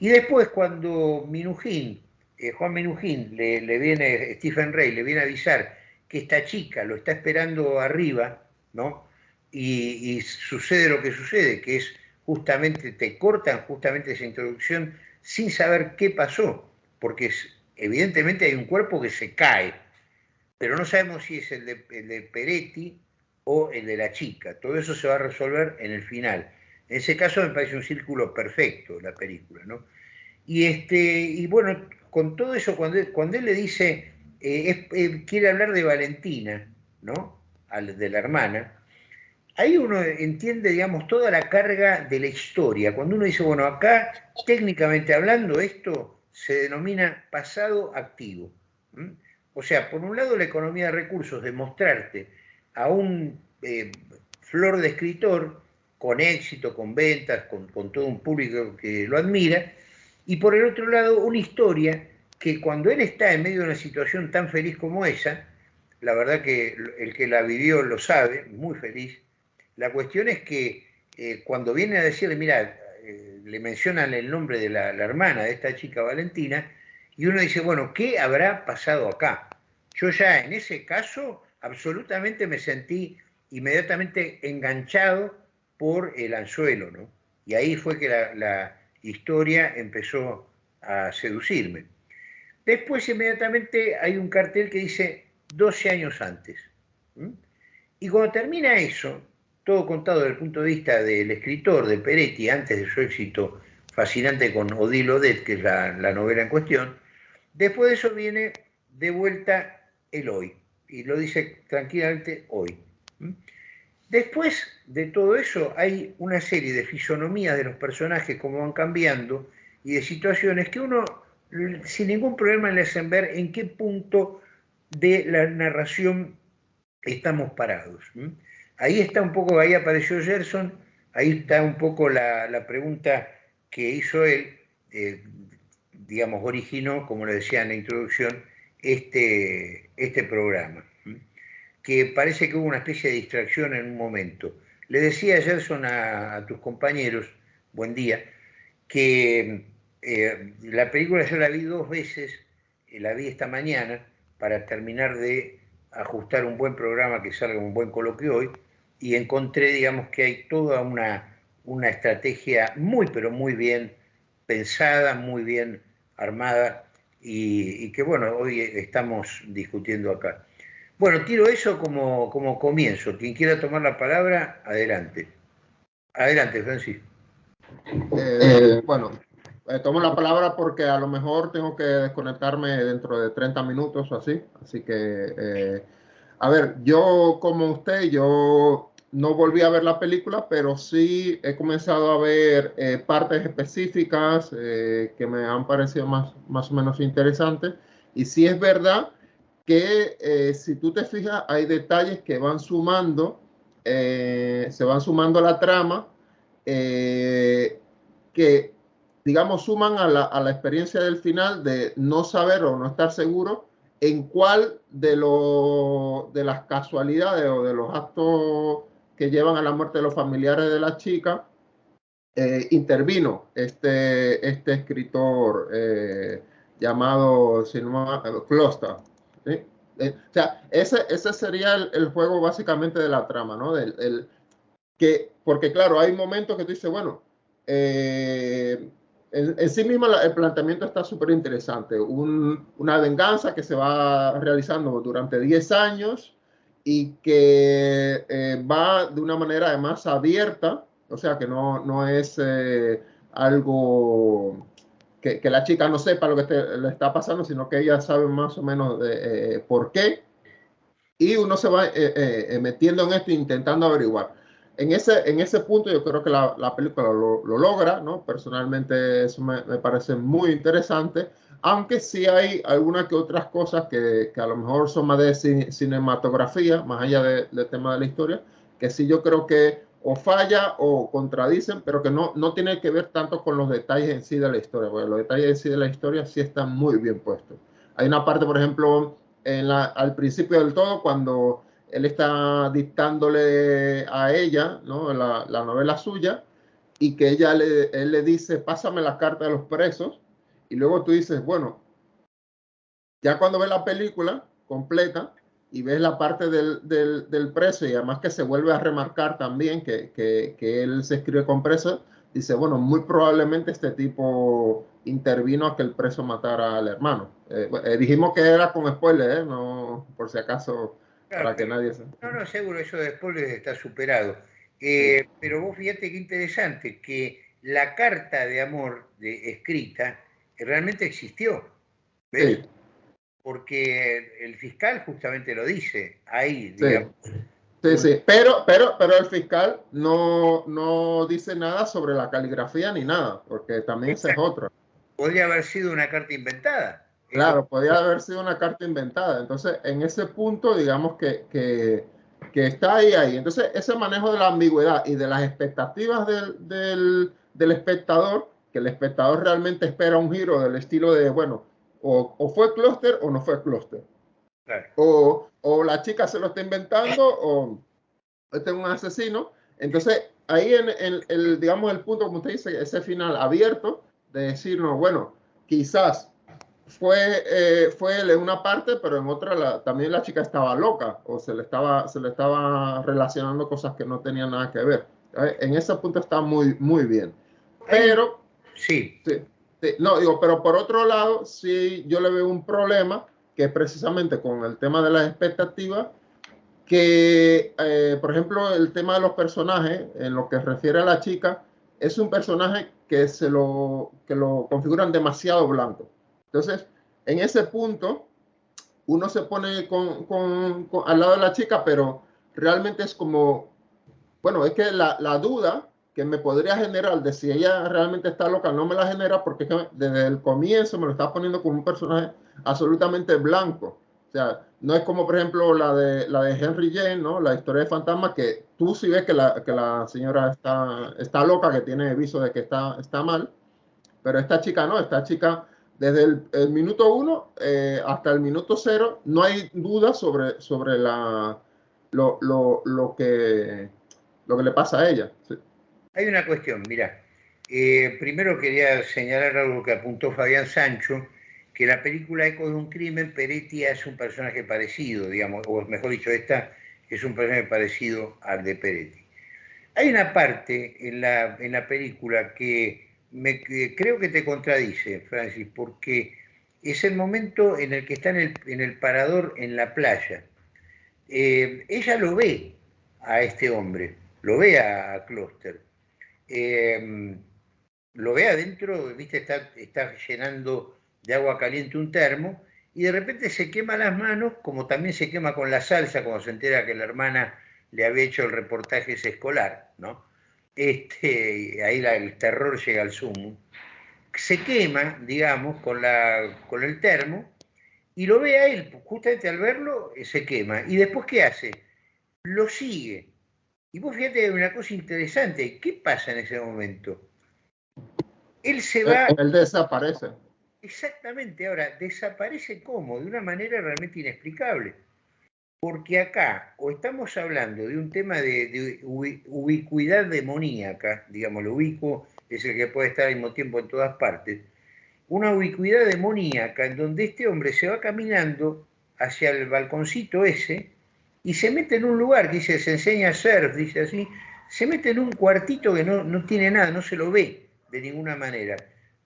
Y después cuando Minujín, eh, Juan Minujín, le, viene, Stephen Rey, le viene a avisar que esta chica lo está esperando arriba, ¿no? Y, sucede lo que sucede, que es justamente, te cortan justamente esa introducción sin saber qué pasó, porque evidentemente hay un cuerpo que se cae, pero no sabemos si es el de, el de Peretti o el de la chica. Todo eso se va a resolver en el final. En ese caso me parece un círculo perfecto la película, ¿no? Y, este, y bueno, con todo eso, cuando cuando él le dice, eh, eh, quiere hablar de Valentina, ¿no? de la hermana, ahí uno entiende, digamos, toda la carga de la historia. Cuando uno dice, bueno, acá, técnicamente hablando, esto se denomina pasado activo. O sea, por un lado, la economía de recursos, de mostrarte a un eh, flor de escritor con éxito, con ventas, con, con todo un público que lo admira, y por el otro lado, una historia que cuando él está en medio de una situación tan feliz como esa, la verdad que el que la vivió lo sabe, muy feliz, la cuestión es que eh, cuando viene a decirle, mira, eh, le mencionan el nombre de la, hermana de esta chica Valentina, y uno dice, bueno, ¿qué habrá pasado acá? Yo ya en ese caso absolutamente me sentí inmediatamente enganchado por el anzuelo, ¿no? Y ahí fue que la, la historia empezó a seducirme. Después inmediatamente hay un cartel que dice 12 años antes. Y cuando termina eso, todo contado desde el punto de vista del escritor, de Peretti, antes de su éxito fascinante con Odile Odette, que es la, novela en cuestión, después de eso viene de vuelta el hoy, y lo dice tranquilamente hoy. Después de todo eso hay una serie de fisonomías de los personajes, como van cambiando, y de situaciones que uno sin ningún problema le hacen ver en qué punto de la narración estamos parados. Ahí está un poco, ahí apareció Gerson, ahí está un poco la, pregunta que hizo él, eh, digamos, originó, como le decía en la introducción, este, este programa, que parece que hubo una especie de distracción en un momento. Le decía Gerson a tus compañeros, buen día, que eh, la película yo la vi dos veces, eh, la vi esta mañana para terminar de ajustar un buen programa que salga un buen coloquio hoy y encontré, digamos, que hay toda una, una estrategia muy, pero muy bien pensada, muy bien armada y, que, bueno, hoy estamos discutiendo acá. Bueno, tiro eso como, como comienzo. Quien quiera tomar la palabra, adelante. Adelante, Francis. Eh, bueno, eh, tomo la palabra porque a lo mejor tengo que desconectarme dentro de 30 minutos o así. Así que, eh, a ver, yo como usted, yo no volví a ver la película, pero sí he comenzado a ver eh, partes específicas que me han parecido más, más o menos interesantes. Y sí es verdad que si tú te fijas, hay detalles que van sumando, se van sumando a la trama, que digamos, suman a la, experiencia del final de no saber o no estar seguro en cuál de, de las casualidades o de los actos que llevan a la muerte de los familiares de la chica eh, intervino este, este escritor eh, llamado Closter. Eh, o sea, ese, ese sería el, juego básicamente de la trama, ¿no? Del, que, porque claro, hay momentos que tú dices, bueno, en, sí mismo el planteamiento está súper interesante. una venganza que se va realizando durante 10 años y que va de una manera además abierta o sea, que no, no es eh, algo que, que, la chica no sepa lo que le está pasando, sino que ella sabe más o menos de, eh, por qué. Y uno se va eh, metiendo en esto intentando averiguar. En ese, en ese punto yo creo que la, la película lo, lo, logra, ¿no? Personalmente eso me, me, parece muy interesante, aunque sí hay algunas que otras cosas que, que a lo mejor son más de cinematografía, más allá del tema de la historia, que sí yo creo que o falla o contradicen, pero que no, no tiene que ver tanto con los detalles en sí de la historia, porque los detalles en sí de la historia sí están muy bien puestos. Hay una parte, por ejemplo, en la, al principio del todo, cuando él está dictándole a ella la, la novela suya y que ella le, él le dice, pásame la carta de los presos, y luego tú dices, bueno, ya cuando ve la película completa, y ves la parte del, del, preso y además que se vuelve a remarcar también que, que, él se escribe con preso, dice, bueno, muy probablemente este tipo intervino a que el preso matara al hermano. Eh, eh, dijimos que era con spoiler, ¿eh? no por si acaso, para que nadie se... No, no, seguro, eso de spoiler está superado. Pero vos fíjate qué interesante, que la carta de amor de, escrita realmente existió. ¿ves? porque el fiscal justamente lo dice ahí, digamos. Sí. Sí, pero, pero, pero el fiscal no, no dice nada sobre la caligrafía ni nada, porque también esa es otra. Podría haber sido una carta inventada. Claro, podría haber sido una carta inventada. Entonces, en ese punto, digamos que, que, que, está ahí, ahí. Entonces, ese manejo de la ambigüedad y de las expectativas del, del, del espectador, que el espectador realmente espera un giro del estilo de, bueno, o, fue clúster o no fue clúster. O, o, la chica se lo está inventando o este es un asesino. Entonces, ahí en, el, digamos, el punto, como usted dice, ese final abierto de decirnos, bueno, quizás fue, eh, fue él en una parte, pero en otra también la chica estaba loca o se le estaba, se le estaba relacionando cosas que no tenían nada que ver. En ese punto está muy, muy bien. Pero, sí. sí no, digo, pero por otro lado, sí yo le veo un problema, que es precisamente con el tema de las expectativas, que, eh, por ejemplo, el tema de los personajes, en lo que refiere a la chica, es un personaje que, se lo, que lo configuran demasiado blanco. Entonces, en ese punto, uno se pone con, con, al lado de la chica, pero realmente es como, bueno, es que la, la duda que me podría generar de si ella realmente está loca, no me la genera porque desde el comienzo me lo está poniendo como un personaje absolutamente blanco. O sea, no es como por ejemplo la de, la de Henry Jane, ¿no? La historia de fantasma, que tú sí ves que la, que la señora está, está loca, que tiene aviso de que está, está mal, pero esta chica no, esta chica desde el, minuto uno eh, hasta el minuto cero no hay duda sobre, sobre la, lo, lo, lo, que, lo que le pasa a ella. Hay una cuestión, mira. Eh, primero quería señalar algo que apuntó Fabián Sancho, que la película Eco de un crimen, Peretti es un personaje parecido, digamos, o mejor dicho, esta es un personaje parecido al de Peretti. Hay una parte en la, en la película que, me, creo que te contradice, Francis, porque es el momento en el que está en el, parador en la playa. Eh, ella lo ve a este hombre, lo ve a Closter Em, lo ve adentro, viste, está, llenando de agua caliente un termo y de repente se quema las manos, como también se quema con la salsa cuando se entera que la hermana le había hecho el reportaje escolar, ¿no? Este, ahí el terror llega al sumo. Se quema, digamos, con, la, con el termo y lo ve a él, justamente al verlo, se quema. ¿Y después qué hace? Lo sigue y vos fíjate una cosa interesante, ¿qué pasa en ese momento? Él se va... Él desaparece. Exactamente, ahora, desaparece cómo? De una manera realmente inexplicable. Porque acá o estamos hablando de un tema de, ubicuidad demoníaca, digamos, lo ubicuo es el que puede estar al mismo tiempo en todas partes, una ubicuidad demoníaca en donde este hombre se va caminando hacia el balconcito ese y se mete en un lugar, dice, se enseña a surf, dice así, se mete en un cuartito que no, no tiene nada, no se lo ve de ninguna manera,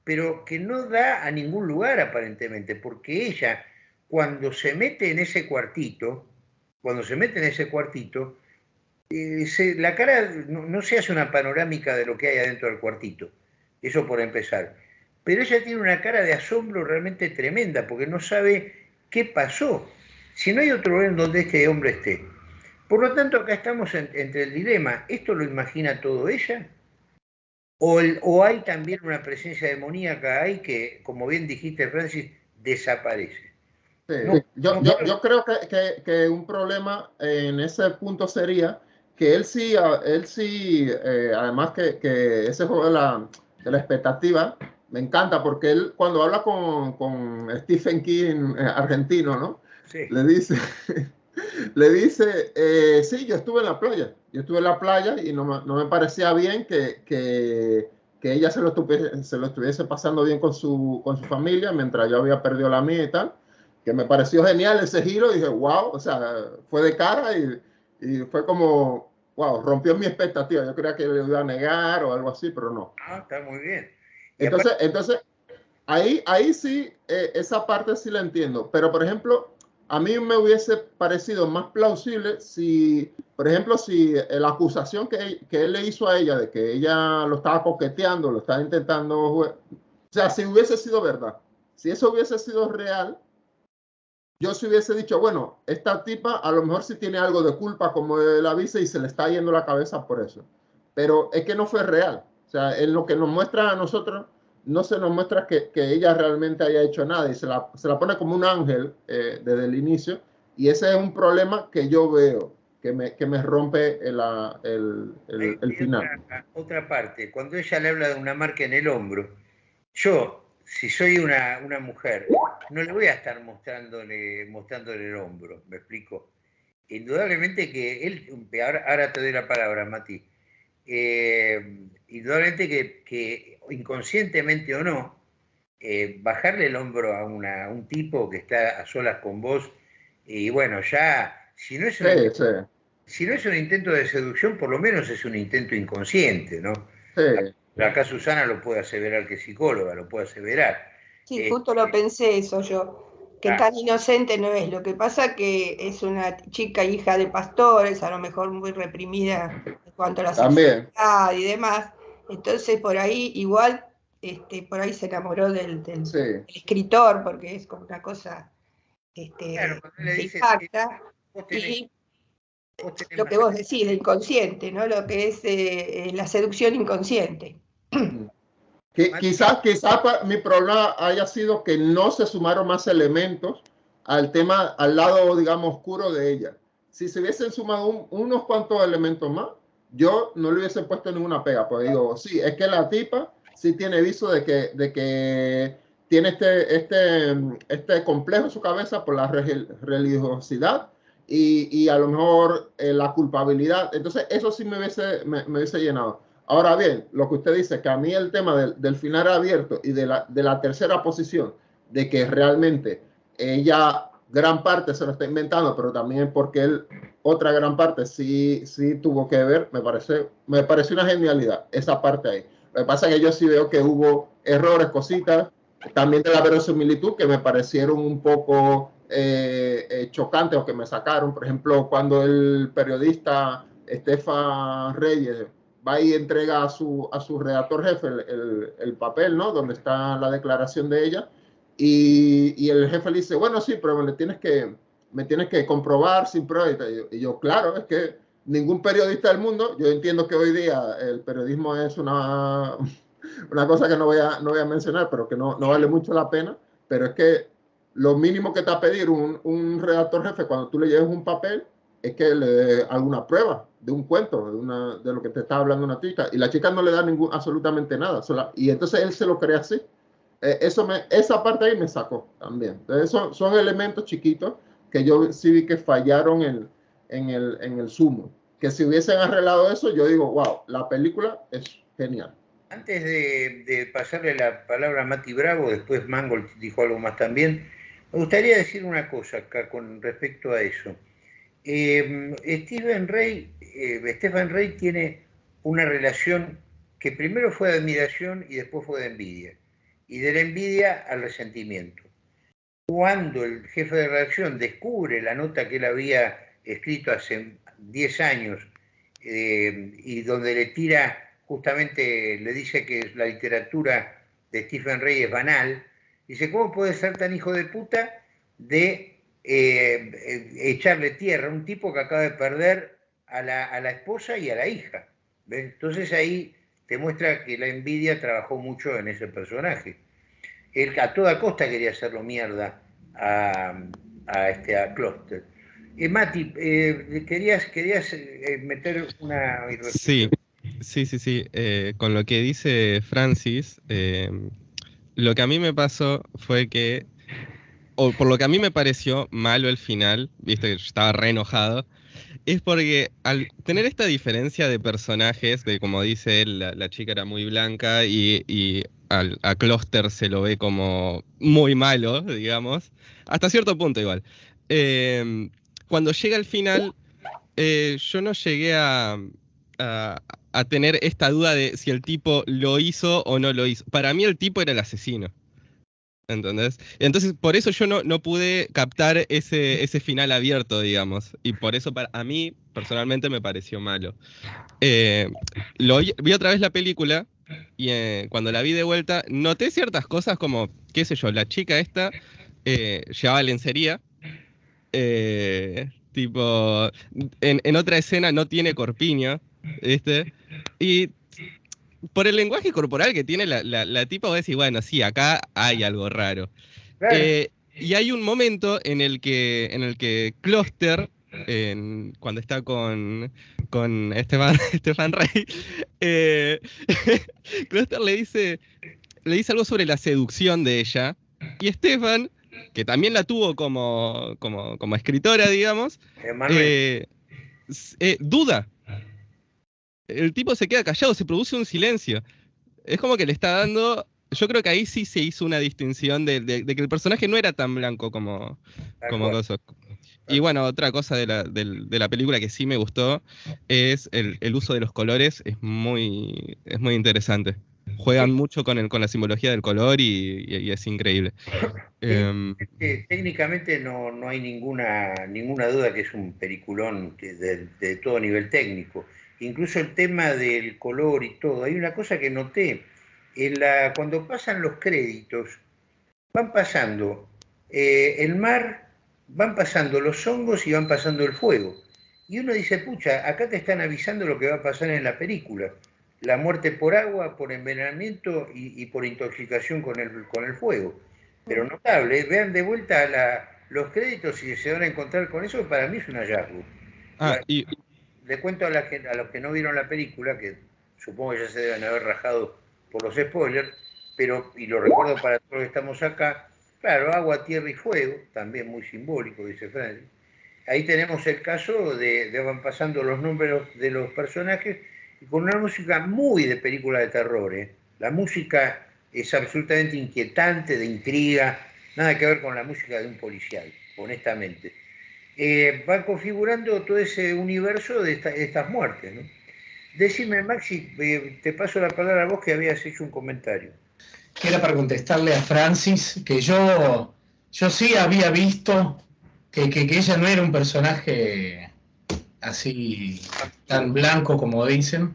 pero que no da a ningún lugar aparentemente, porque ella cuando se mete en ese cuartito, cuando se mete en ese cuartito, eh, la cara no, se hace una panorámica de lo que hay adentro del cuartito, eso por empezar. Pero ella tiene una cara de asombro realmente tremenda, porque no sabe qué pasó, si no hay otro lugar en donde este hombre esté. Por lo tanto, acá estamos entre el dilema, ¿esto lo imagina todo ella? ¿O, ¿O, hay también una presencia demoníaca ahí que, como bien dijiste, Francis, desaparece? Yo, yo, creo que, que, un problema en ese punto sería que él sí, él sí eh, además que, que, ese juego de la, de la, expectativa me encanta porque él cuando habla con, con Stephen King eh, argentino, ¿no? Le dice, *laughs* le dice, eh, sí, yo estuve en la playa, yo estuve en la playa y no me, no me parecía bien que, que, que ella se lo, estuviese, se lo estuviese pasando bien con su, con su familia mientras yo había perdido la mía y tal que me pareció genial ese giro, y dije, wow, o sea, fue de cara y, y, fue como, wow, rompió mi expectativa. Yo creía que le iba a negar o algo así, pero no. Ah, está muy bien. Entonces, entonces ahí, ahí sí, eh, esa parte sí la entiendo. Pero, por ejemplo, a mí me hubiese parecido más plausible si, por ejemplo, si la acusación que, que él le hizo a ella de que ella lo estaba coqueteando, lo estaba intentando, o sea, si hubiese sido verdad, si eso hubiese sido real, yo si hubiese dicho, bueno, esta tipa a lo mejor sí tiene algo de culpa como él avisa y se le está yendo la cabeza por eso. Pero es que no fue real. O sea, en lo que nos muestra a nosotros, no se nos muestra que, que ella realmente haya hecho nada y se la, se la pone como un ángel eh, desde el inicio. Y ese es un problema que yo veo, que me, que me rompe el, el, el, el final. Otra, otra parte, cuando ella le habla de una marca en el hombro, yo si soy una, una, mujer, no le voy a estar mostrándole, mostrándole el hombro, me explico. Indudablemente que él, ahora, te doy la palabra, Mati, eh, indudablemente que, que, inconscientemente o no, eh, bajarle el hombro a, una, un tipo que está a solas con vos, y bueno, ya, si no es un, Si no es un intento de seducción, por lo menos es un intento inconsciente, ¿no? Sí. Acá Susana lo puede aseverar que es psicóloga, lo puede aseverar. Sí, justo lo pensé eso yo, que tan inocente no es. Lo que pasa que es una chica hija de pastores, a lo mejor muy reprimida en cuanto a la sexualidad y demás. Entonces por ahí igual, este, por ahí se enamoró del, escritor, porque es como una cosa este, impacta. y lo que vos decís, el inconsciente, ¿no? Lo que es eh, la seducción inconsciente. Quizás, quizás mi problema haya sido que no se sumaron más elementos al tema, al lado, digamos, oscuro de ella. Si se hubiesen sumado unos cuantos elementos más, yo no le hubiese puesto ninguna pega, pues digo, sí, es que la tipa sí tiene viso de que, de que tiene este, este, este complejo en su cabeza por la religiosidad y, y a lo mejor eh, la culpabilidad. Entonces, eso sí me hubiese, me, me hubiese llenado. Ahora bien, lo que usted dice, que a mí el tema del, final abierto y de la, de la, tercera posición, de que realmente ella gran parte se lo está inventando, pero también porque él otra gran parte sí, sí tuvo que ver, me parece, me parece una genialidad esa parte ahí. Lo que pasa es que yo sí veo que hubo errores, cositas, también de la verosimilitud que me parecieron un poco eh, eh, chocantes o que me sacaron. Por ejemplo, cuando el periodista Estefan Reyes va y entrega a su, a su redactor jefe el, el, papel, ¿no? Donde está la declaración de ella. Y, y, el jefe le dice, bueno, sí, pero me tienes que, me tienes que comprobar sin prueba. Y yo, claro, es que ningún periodista del mundo, yo entiendo que hoy día el periodismo es una, *laughs* una cosa que no voy, a, no voy a mencionar, pero que no, no vale mucho la pena, pero es que lo mínimo que te va a pedir un, un redactor jefe cuando tú le lleves un papel es que le dé alguna prueba de un cuento, de, una, de lo que te está hablando una chica, y la chica no le da ningún, absolutamente nada, y entonces él se lo cree así. Eh, eso me, esa parte ahí me sacó también. Entonces son, son elementos chiquitos que yo sí vi que fallaron en, en, el, en el sumo. Que si hubiesen arreglado eso, yo digo, wow, la película es genial. Antes de, pasarle la palabra a Mati Bravo, después Mangold dijo algo más también, me gustaría decir una cosa acá con respecto a eso. Stephen Rey, eh, Stephen Rey tiene una relación que primero fue de admiración y después fue de envidia. Y de la envidia al resentimiento. Cuando el jefe de redacción descubre la nota que él había escrito hace 10 años eh, y donde le tira justamente le dice que la literatura de Stephen Rey es banal, dice, ¿cómo puede ser tan hijo de puta de eh, echarle tierra a un tipo que acaba de perder a la, esposa y a la hija? Entonces ahí te muestra que la envidia trabajó mucho en ese personaje. Él a toda costa quería hacerlo mierda a, a este a. Eh, Mati, eh, querías, querías meter una... Sí, Sí, sí, sí. Con lo que dice Francis, lo que a mí me pasó fue que, por lo que a mí me pareció malo el final, viste que estaba re enojado, es porque al tener esta diferencia de personajes, de como dice él, la, chica era muy blanca y, a Cluster se lo ve como muy malo, digamos, hasta cierto punto igual. Eh, cuando llega el final, yo no llegué a tener esta duda de si el tipo lo hizo o no lo hizo. Para mí el tipo era el asesino. ¿Entendés? Entonces, por eso yo no, no pude captar ese, ese, final abierto, digamos. Y por eso para, a mí, personalmente, me pareció malo. Eh, lo, vi otra vez la película y eh, cuando la vi de vuelta, noté ciertas cosas como, qué sé yo, la chica esta eh, llevaba lencería. tipo, en, en, otra escena no tiene corpiño. ¿viste? Y por el lenguaje corporal que tiene la, la, tipa, voy a decir, bueno, sí, acá hay algo raro. Eh, y hay un momento en el que, en el que Cluster, cuando está con, con Estefan, *laughs* Rey, eh, *laughs* Cluster le dice, le dice algo sobre la seducción de ella, y Estefan, que también la tuvo como, como, como escritora, digamos, eh, duda el tipo se queda callado, se produce un silencio. Es como que le está dando. Yo creo que ahí sí se hizo una distinción de, que el personaje no era tan blanco como, como Y bueno, otra cosa de la, película que sí me gustó es el, uso de los colores, es muy, es muy interesante. Juegan mucho con, el, con la simbología del color y, es increíble. Em, técnicamente no, hay ninguna, ninguna duda que es un peliculón de todo nivel técnico incluso el tema del color y todo. Hay una cosa que noté, cuando pasan los créditos, van pasando eh, el mar, van pasando los hongos y van pasando el fuego. Y uno dice, pucha, acá te están avisando lo que va a pasar en la película. La muerte por agua, por envenenamiento y, por intoxicación con el, fuego. Pero notable, vean de vuelta los créditos y se van a encontrar con eso, para mí es un hallazgo. Ah, y, le cuento a, la, a los que no vieron la película, que supongo que ya se deben haber rajado por los spoilers, pero, y lo recuerdo para todos los que estamos acá, claro, agua, tierra y fuego, también muy simbólico, dice Francis. Ahí tenemos el caso de, de van pasando los nombres de los personajes y con una música muy de película de terror. ¿eh? La música es absolutamente inquietante, de intriga, nada que ver con la música de un policial, honestamente eh, va configurando todo ese universo de, estas muertes. ¿no? Decime, Maxi, eh, te paso la palabra a vos que habías hecho un comentario. era para contestarle a Francis que yo, yo sí había visto que, ella no era un personaje así tan blanco como dicen,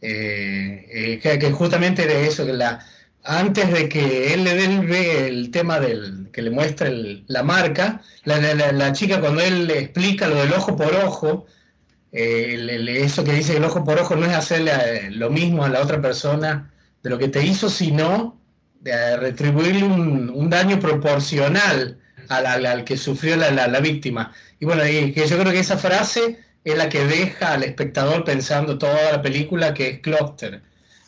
eh, que, que, justamente de eso, que la, antes de que él le dé el, tema del que le muestre la marca, la, chica cuando él le explica lo del ojo por ojo, eh, eso que dice el ojo por ojo no es hacerle eh, lo mismo a la otra persona de lo que te hizo, sino de retribuirle un, daño proporcional al, que sufrió la, víctima. Y bueno, que yo creo que esa frase es la que deja al espectador pensando toda la película que es Cluster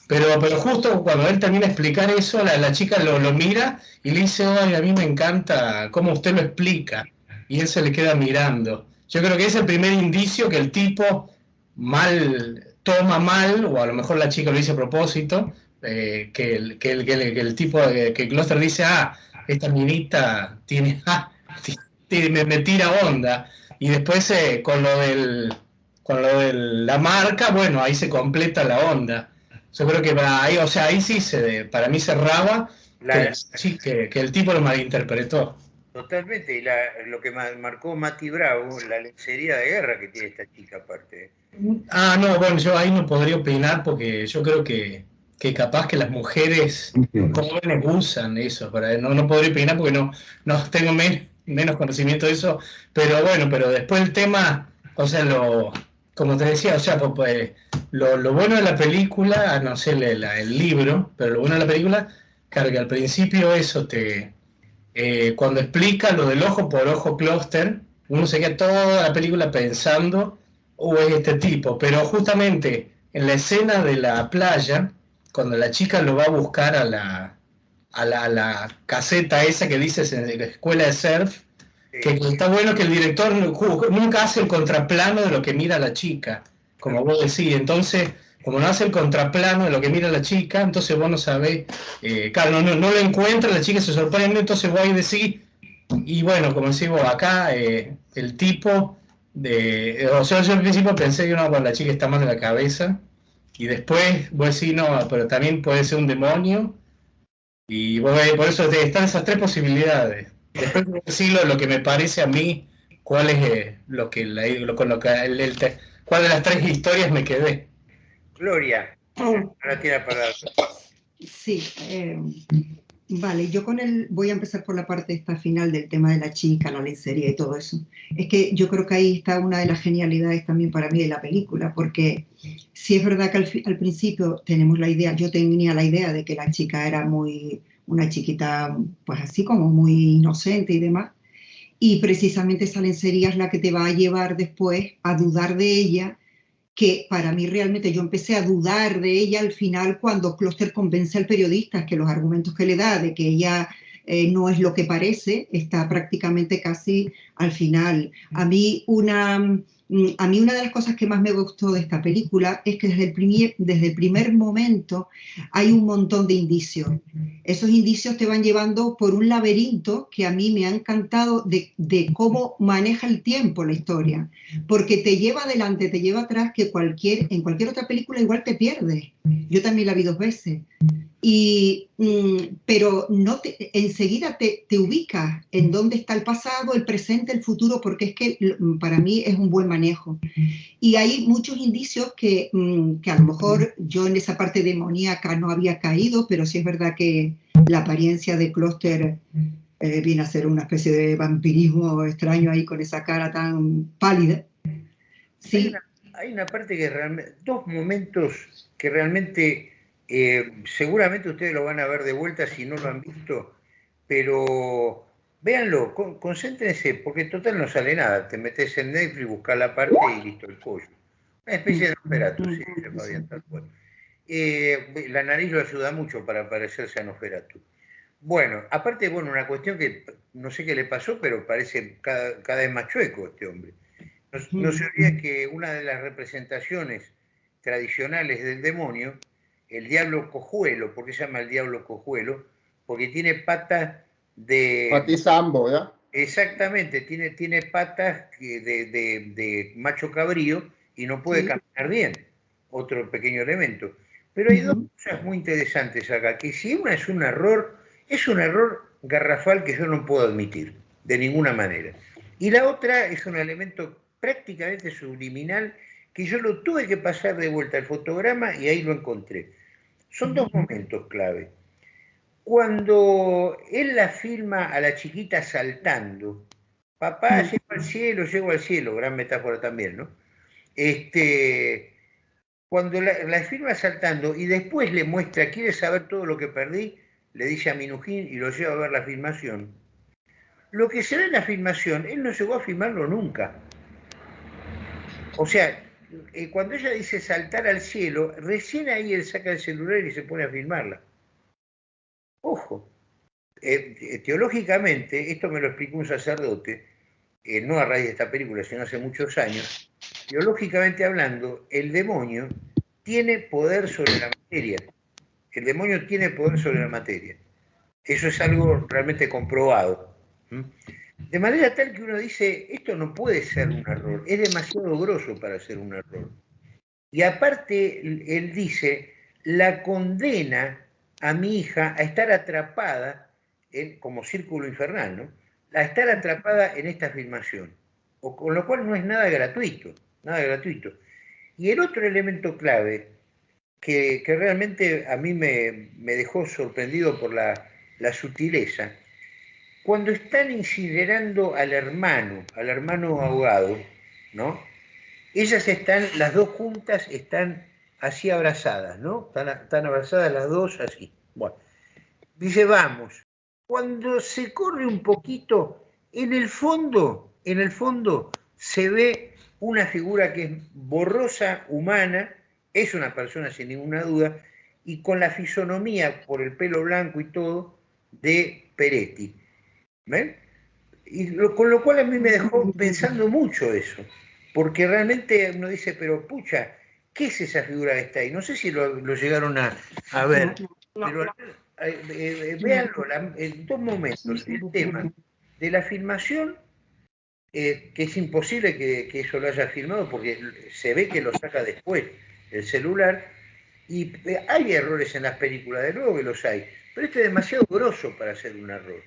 pero, pero justo cuando él termina de explicar eso, la, chica lo, mira y le dice, ay, a mí me encanta cómo usted lo explica. y él se le queda mirando. Yo creo que es el primer indicio que el tipo mal toma mal, o a lo mejor la chica lo dice a propósito, eh, que, el, que, el, que, el, tipo, eh, que Gloucester dice, ah, esta minita tiene, *laughs* ah, me, tira onda. Y después eh, con lo con lo de la marca, bueno, ahí se completa la onda. Yo creo que ahí, o sea, ahí sí se, para mí cerraba que, sí, que, que, el tipo lo malinterpretó. Totalmente, y la, lo que marcó Mati Bravo, la lencería de guerra que tiene esta chica aparte. Ah, no, bueno, yo ahí no podría opinar porque yo creo que, que capaz que las mujeres jóvenes usan eso, para, no, no podría opinar porque no, no tengo menos conocimiento de eso, pero bueno, pero después el tema, o sea, lo, como te decía, o sea, pues, pues lo, bueno de la película, no sé el, libro, pero lo bueno de la película, claro que al principio eso te, eh, cuando explica lo del ojo por ojo clúster, uno se queda toda la película pensando, o es este tipo, pero justamente en la escena de la playa, cuando la chica lo va a buscar a la, a la, a la caseta esa que la escuela de surf, que está bueno que el director nunca hace el contraplano de lo que mira la chica, como vos decís. Entonces, como no hace el contraplano de lo que mira la chica, entonces vos no sabés, eh, claro, no, no, lo encuentra, la chica se sorprende, entonces vos ahí decís, y bueno, como decimos acá, eh, el tipo de. O sea, yo al principio pensé que no, la chica está mal de la cabeza, y después vos decís, no, pero también puede ser un demonio, y vos, por eso están esas tres posibilidades. Después de decirlo, lo que me parece a mí, cuál es eh, lo que, lo, con lo que el, cuál de las tres historias me quedé. Gloria, *clears throat* ahora tiene palabra. Sí, eh, vale, yo con el voy a empezar por la parte esta final del tema de la chica, la lencería y todo eso. Es que yo creo que ahí está una de las genialidades también para mí de la película, porque si es verdad que al, al principio tenemos la idea, yo tenía la idea de que la chica era muy una chiquita pues así como muy inocente y demás. Y precisamente esa lencería es la que te va a llevar después a dudar de ella, que para mí realmente yo empecé a dudar de ella al final cuando Kloster convence al periodista que los argumentos que le da de que ella eh, no es lo que parece, está prácticamente casi al final. A mí una a mí una de las cosas que más me gustó de esta película es que desde el, primer, desde el primer momento hay un montón de indicios. Esos indicios te van llevando por un laberinto que a mí me ha encantado de, de cómo maneja el tiempo la historia, porque te lleva adelante, te lleva atrás, que cualquier, en cualquier otra película igual te pierdes. Yo también la vi dos veces. Y, mm, pero no te, enseguida te, te ubicas en dónde está el pasado, el presente, el futuro, porque es que para mí es un buen manejo. Y hay muchos indicios que, mm, que a lo mejor yo en esa parte demoníaca no había caído, pero sí es verdad que la apariencia de Cluster eh, viene a ser una especie de vampirismo extraño ahí con esa cara tan pálida. Sí. Hay una parte que realmente, dos momentos que realmente eh, seguramente ustedes lo van a ver de vuelta si no lo han visto, pero véanlo, concéntrense, porque total no sale nada. Te metes en Netflix, buscas la parte y listo el pollo. Una especie de Nosferatu, sí, tal eh, la nariz lo ayuda mucho para parecerse a Nosferatu. Bueno, aparte, bueno, una cuestión que no sé qué le pasó, pero parece cada, cada vez más chueco este hombre. No, no se olvida que una de las representaciones tradicionales del demonio el diablo cojuelo. ¿Por qué se llama el diablo cojuelo? Porque tiene patas de... Patizambo, ¿ya? Exactamente, tiene, tiene patas de, de, macho cabrío y no puede caminar bien. Otro pequeño elemento. Pero hay dos cosas muy interesantes acá, que si una es un error, es un error garrafal que yo no puedo admitir, de ninguna manera. Y la otra es un elemento prácticamente subliminal que yo lo tuve que pasar de vuelta al fotograma y ahí lo encontré. Son dos momentos clave. Cuando él la filma a la chiquita saltando, papá, llego al cielo, llego al cielo, gran metáfora también, ¿no? Este, cuando la, la filma saltando y después le muestra, quiere saber todo lo que perdí, le dice a Minujín y lo lleva a ver la filmación. Lo que se ve en la filmación, él no llegó a filmarlo nunca. O sea, eh, cuando ella dice saltar al cielo, recién ahí él saca el celular y se pone a filmarla. Ojo, eh, eh, teológicamente, esto me lo explicó un sacerdote, no a raíz de esta película, sino hace muchos años, biológicamente hablando, el demonio tiene poder sobre la materia. El demonio tiene poder sobre la materia. Eso es algo realmente comprobado. De manera tal que uno dice, esto no puede ser un error, es demasiado grosso para ser un error. Y aparte, él dice, la condena a mi hija a estar atrapada, en, como círculo infernal, ¿no? A estar atrapada en esta filmación. O, con lo cual no es nada gratuito, nada gratuito. Y el otro elemento clave que, realmente a mí me, dejó sorprendido por la, la sutileza, cuando están incinerando al hermano, al hermano ahogado, ¿no? Ellas están, las dos juntas están así abrazadas, ¿no? Están, abrazadas las dos así. Bueno, dice, vamos. Cuando se corre un poquito, en el fondo, en el fondo se ve una figura que es borrosa, humana, es una persona sin ninguna duda, y con la fisonomía por el pelo blanco y todo de Peretti. ¿Ven? Y con lo cual a mí me dejó pensando mucho eso, porque realmente uno dice, pero pucha, ¿qué es esa figura que está ahí? No sé si lo, llegaron a, ver, pero eh, eh, véanlo en dos momentos, el tema de la filmación, eh, que es imposible que, que, eso lo haya filmado porque se ve que lo saca después el celular, y hay errores en las películas, de luego que los hay, pero este es demasiado grosso para ser un error.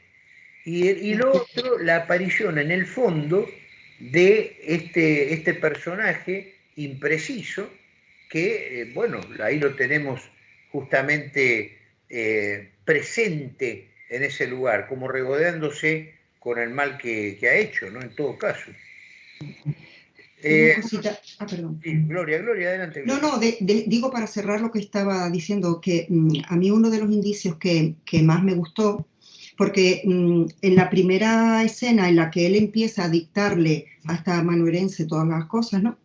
Y, y lo otro, la aparición en el fondo de este, este personaje impreciso, que, eh, bueno, ahí lo tenemos justamente eh, presente en ese lugar, como regodeándose con el mal que, ha hecho, ¿no? En todo caso. Eh, ah, perdón. Gloria, Gloria, adelante. No, no, digo para cerrar lo que estaba diciendo, que mm, a mí uno de los indicios que, que más me gustó porque mm, en la primera escena en la que él empieza a dictarle a esta manuerense todas las cosas, ¿no?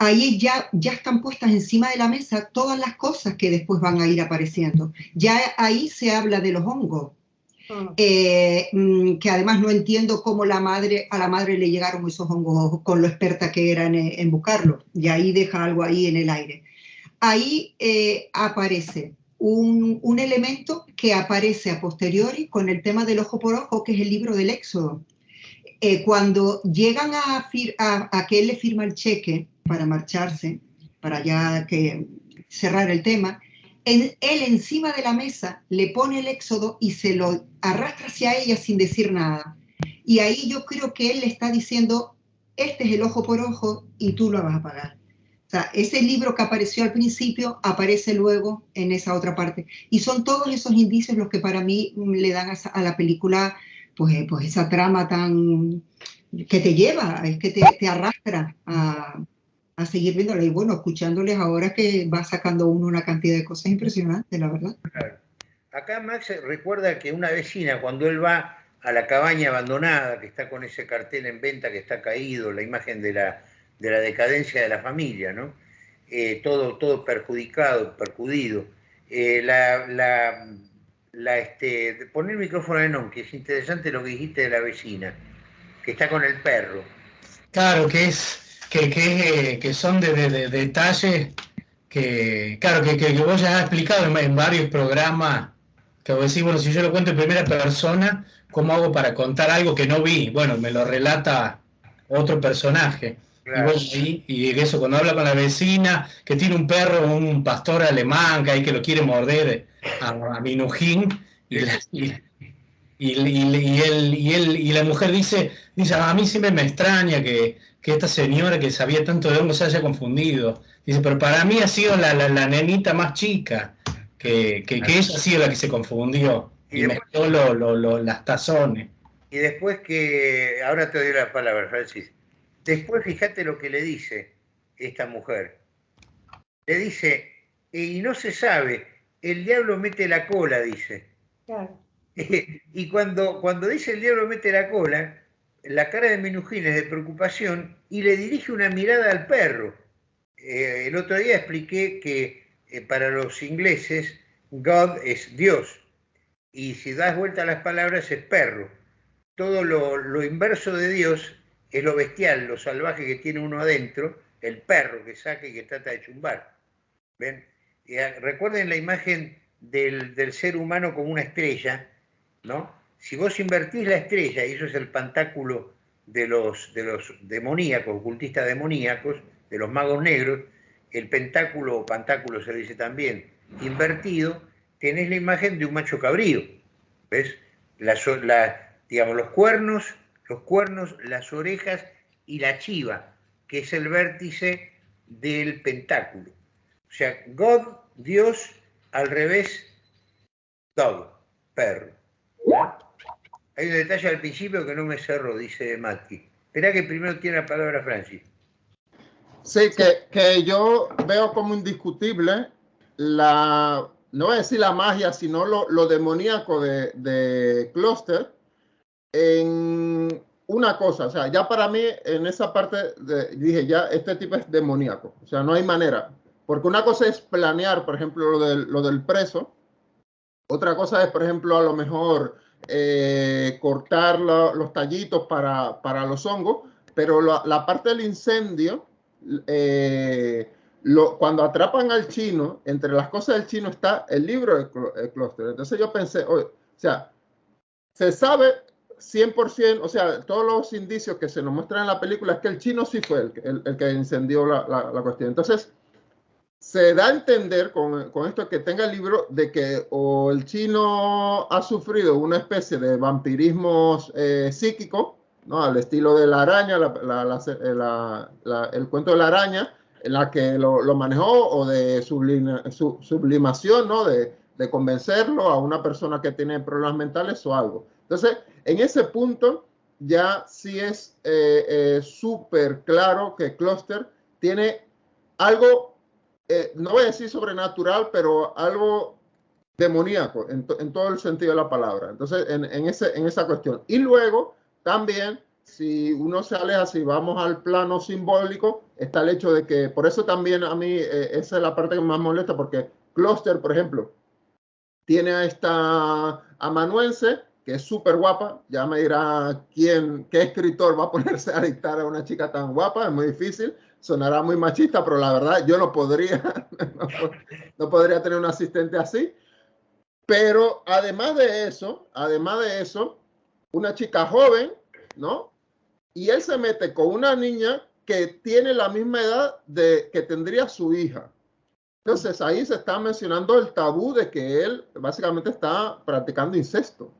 Ahí ya, ya están puestas encima de la mesa todas las cosas que después van a ir apareciendo. Ya ahí se habla de los hongos, ah. eh, mm, que además no entiendo cómo la madre, a la madre le llegaron esos hongos con lo experta que era en, buscarlo. Y ahí deja algo ahí en el aire. Ahí eh, aparece un, elemento que aparece a posteriori con el tema del ojo por ojo, que es el libro del Éxodo. Eh, cuando llegan a, a, que él le firma el cheque para marcharse, para ya que cerrar el tema, él encima de la mesa le pone el éxodo y se lo arrastra hacia ella sin decir nada. Y ahí yo creo que él le está diciendo, este es el ojo por ojo y tú lo vas a pagar. O sea, ese libro que apareció al principio aparece luego en esa otra parte. Y son todos esos indicios los que para mí le dan a, la película pues, eh, pues esa trama tan que te lleva, es que te, te arrastra a, a, seguir viéndola. Y bueno, escuchándoles ahora que va sacando uno una cantidad de cosas impresionantes, la verdad. Acá Max recuerda que una vecina, cuando él va a la cabaña abandonada, que está con ese cartel en venta que está caído, la imagen de la de la decadencia de la familia, ¿no? Eh, todo, todo perjudicado, percudido. Eh, la, la, la, este, poner el micrófono en on, que es interesante lo que dijiste de la vecina, que está con el perro. Claro, que es que, que, que son de, de, detalles que, claro, que, que, vos ya has explicado en, varios programas, que vos decís, bueno, si yo lo cuento en primera persona, ¿cómo hago para contar algo que no vi? Bueno, me lo relata otro personaje. Y, eso, cuando habla con la vecina, que tiene un perro, un pastor alemán, que hay que lo quiere morder a, a Minujín, y, y, él, y, él, y la mujer dice, dice, a mí siempre me extraña que, esta señora que sabía tanto de hongo se haya confundido. Dice, pero para mí ha sido la, la, nenita más chica, que, que, ella ha sido la que se confundió y, mezcló las tazones. Y después que, ahora te doy la palabra, Francis Después fíjate lo que le dice esta mujer. Le dice, y no se sabe, el diablo mete la cola, dice. *laughs* y cuando, cuando dice el diablo mete la cola, la cara de Minujín es de preocupación y le dirige una mirada al perro. Eh, el otro día expliqué que eh, para los ingleses God es Dios y si das vuelta a las palabras es perro. Todo lo, lo inverso de Dios es lo bestial, lo salvaje que tiene uno adentro, el perro que saca y que trata de chumbar. ¿Ven? recuerden la imagen del, ser humano como una estrella, ¿no? Si vos invertís la estrella, y eso es el pantáculo de los, de los demoníacos, ocultistas demoníacos, de los magos negros, el pentáculo o pantáculo se dice también, invertido, tenés la imagen de un macho cabrío. ¿Ves? La, digamos, los cuernos, los cuernos, las orejas y la chiva, que es el vértice del pentáculo. O sea, God, Dios, al revés, dog, perro. Hay un detalle al principio que no me cerró, dice Mati. Espera que primero tiene la palabra Francis. Sí, que, que, yo veo como indiscutible la, no voy a decir la magia, sino lo, lo demoníaco de, de Cluster en una cosa, o sea, ya para mí en esa parte dije, ya este tipo es demoníaco, o sea, no hay manera, porque una cosa es planear, por ejemplo, lo del, lo del preso, otra cosa es, por ejemplo, a lo mejor eh, cortar los tallitos para, para, los hongos, pero la, la parte del incendio, eh, lo, cuando atrapan al chino, entre las cosas del chino está el libro de clúster. Entonces yo pensé, o sea, se sabe 100%, o sea, todos los indicios que se nos muestran en la película es que el chino sí fue el, el, que incendió la, la, cuestión. Entonces, se da a entender con, con, esto que tenga el libro de que o el chino ha sufrido una especie de vampirismo eh, psíquico, ¿no? Al estilo de la araña, la, el cuento de la araña, en la que lo, lo manejó, o de sublimación, ¿no? De, de, convencerlo a una persona que tiene problemas mentales o algo. Entonces, en ese punto ya sí es eh, eh, súper claro que Cluster tiene algo, eh, no voy a decir sobrenatural, pero algo demoníaco en, en todo el sentido de la palabra. Entonces, en, en, ese, en esa cuestión. Y luego también si uno se aleja, si vamos al plano simbólico, está el hecho de que, por eso también a mí eh, esa es la parte que más molesta, porque Cluster, por ejemplo, tiene a esta amanuense, que es súper guapa, ya me dirá quién, qué escritor va a *laughs* ponerse a dictar a una chica tan guapa, es muy difícil, sonará muy machista, pero la verdad yo no podría, no, *laughs* no podría tener un asistente así. Pero además de eso, además de eso, una chica joven, ¿no? y él se mete con una niña que tiene la misma edad de que tendría su hija. Entonces ahí se está mencionando el tabú de que él básicamente está practicando incesto.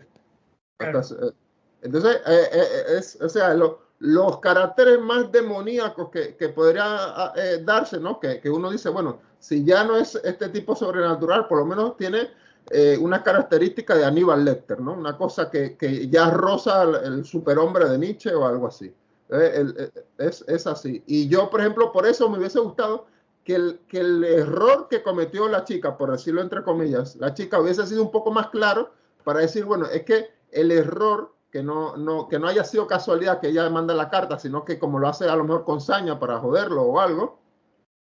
Entonces, eh, eh, eh, es, o sea, lo, los caracteres más demoníacos que, que podría eh, darse, ¿no? Que, que, uno dice, bueno, si ya no es este tipo sobrenatural, por lo menos tiene una característica de Aníbal Lecter, ¿no? Una cosa que, que ya roza el, superhombre de Nietzsche o algo así. Es, es, así. Y yo, por ejemplo, por eso me hubiese gustado que el, que el error que cometió la chica, por decirlo entre comillas, la chica hubiese sido un poco más claro para decir, bueno, es que el error que no, no, que no haya sido casualidad que ella manda la carta, sino que como lo hace a lo mejor con saña para joderlo o algo,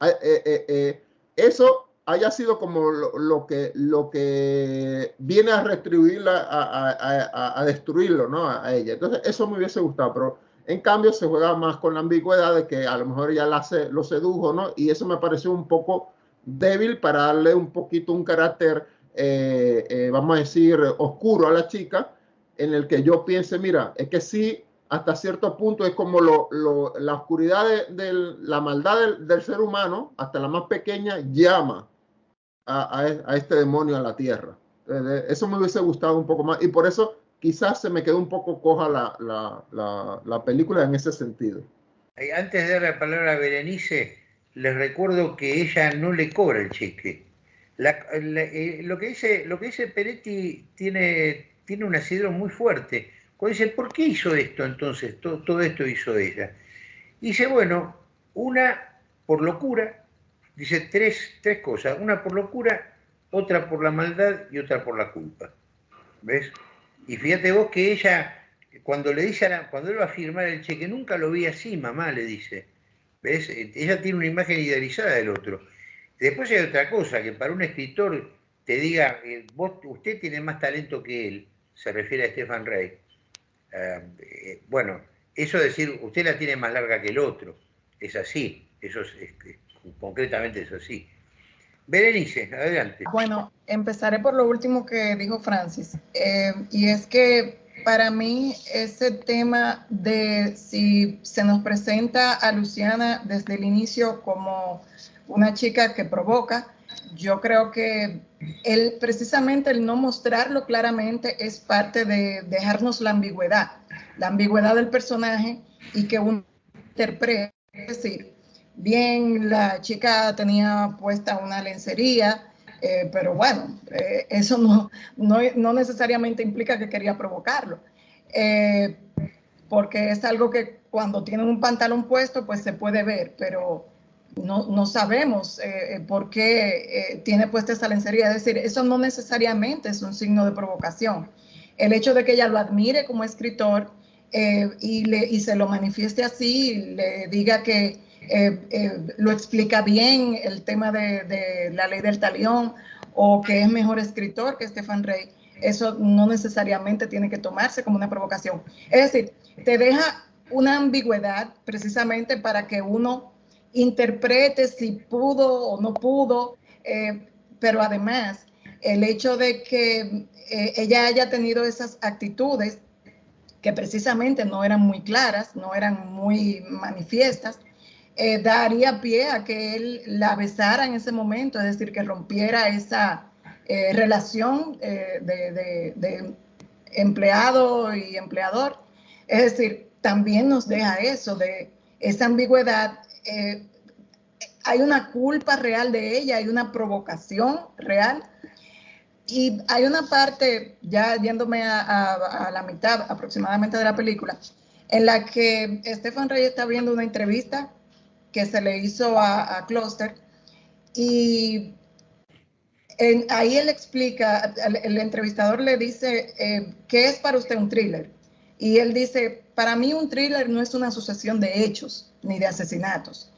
eh, eh, eh, eso haya sido como lo, lo, que, lo que viene a retribuirla, a, a, a, destruirlo, ¿no? A ella. Entonces, eso me hubiese gustado, pero en cambio se juega más con la ambigüedad de que a lo mejor ella lo sedujo, ¿no? Y eso me pareció un poco débil para darle un poquito un carácter, vamos a decir, oscuro a la chica, en el que yo piense, mira, es que sí, hasta cierto punto es como lo, lo, la oscuridad de, de, la maldad del, del ser humano, hasta la más pequeña, llama a, a, este demonio a la tierra. Eso me hubiese gustado un poco más y por eso quizás se me quedó un poco coja la, la, la, la película en ese sentido. Antes de dar la palabra a Berenice, les recuerdo que ella no le cobra el cheque. Eh, lo, que dice, lo que dice Peretti tiene, tiene un asidero muy fuerte. Cuando dice, ¿por qué hizo esto entonces? Todo, esto hizo ella. Dice, bueno, una por locura, dice tres, tres cosas, una por locura, otra por la maldad y otra por la culpa. ¿Ves? Y fíjate vos que ella, cuando le dice, la, cuando él va a firmar el cheque, nunca lo vi así, mamá, le dice. ¿Ves? Ella tiene una imagen idealizada del otro. Después hay otra cosa, que para un escritor te diga, eh, vos, usted tiene más talento que él, se refiere a Stefan Rey. Uh, eh, bueno, eso es decir, usted la tiene más larga que el otro. Es así, eso es, concretamente es así. Berenice, adelante. Bueno, empezaré por lo último que dijo Francis, eh, y es que para mí ese tema de si se nos presenta a Luciana desde el inicio como una chica que provoca, yo creo que él, precisamente el no mostrarlo claramente es parte de dejarnos la ambigüedad, la ambigüedad del personaje y que uno interprete, es decir, bien, la chica tenía puesta una lencería, eh, pero bueno, eh, eso no, no, necesariamente implica que quería provocarlo, eh, porque es algo que cuando tienen un pantalón puesto, pues se puede ver, pero no, no sabemos por qué tiene puesta esa lencería. Es decir, eso no necesariamente es un signo de provocación. El hecho de que ella lo admire como escritor y, le, y se lo manifieste así, le diga que eh, eh, lo explica bien el tema de, la ley del talión o que es mejor escritor que Stefan Rey, eso no necesariamente tiene que tomarse como una provocación. Es decir, te deja una ambigüedad precisamente para que uno interprete si pudo o no pudo, eh, pero además el hecho de que ella haya tenido esas actitudes que precisamente no eran muy claras, no eran muy manifiestas, eh, daría pie a que él la besara en ese momento, es decir, que rompiera esa eh, relación eh, de, empleado y empleador. Es decir, también nos deja eso, de esa ambigüedad. Hay una culpa real de ella, hay una provocación real. Y hay una parte, ya yéndome a, la mitad aproximadamente de la película, en la que Estefan Rey está viendo una entrevista que se le hizo a, a Cluster. Y ahí él explica, el, entrevistador le dice, eh, ¿qué es para usted un thriller? Y él dice, para mí un thriller no es una sucesión de hechos ni de asesinatos.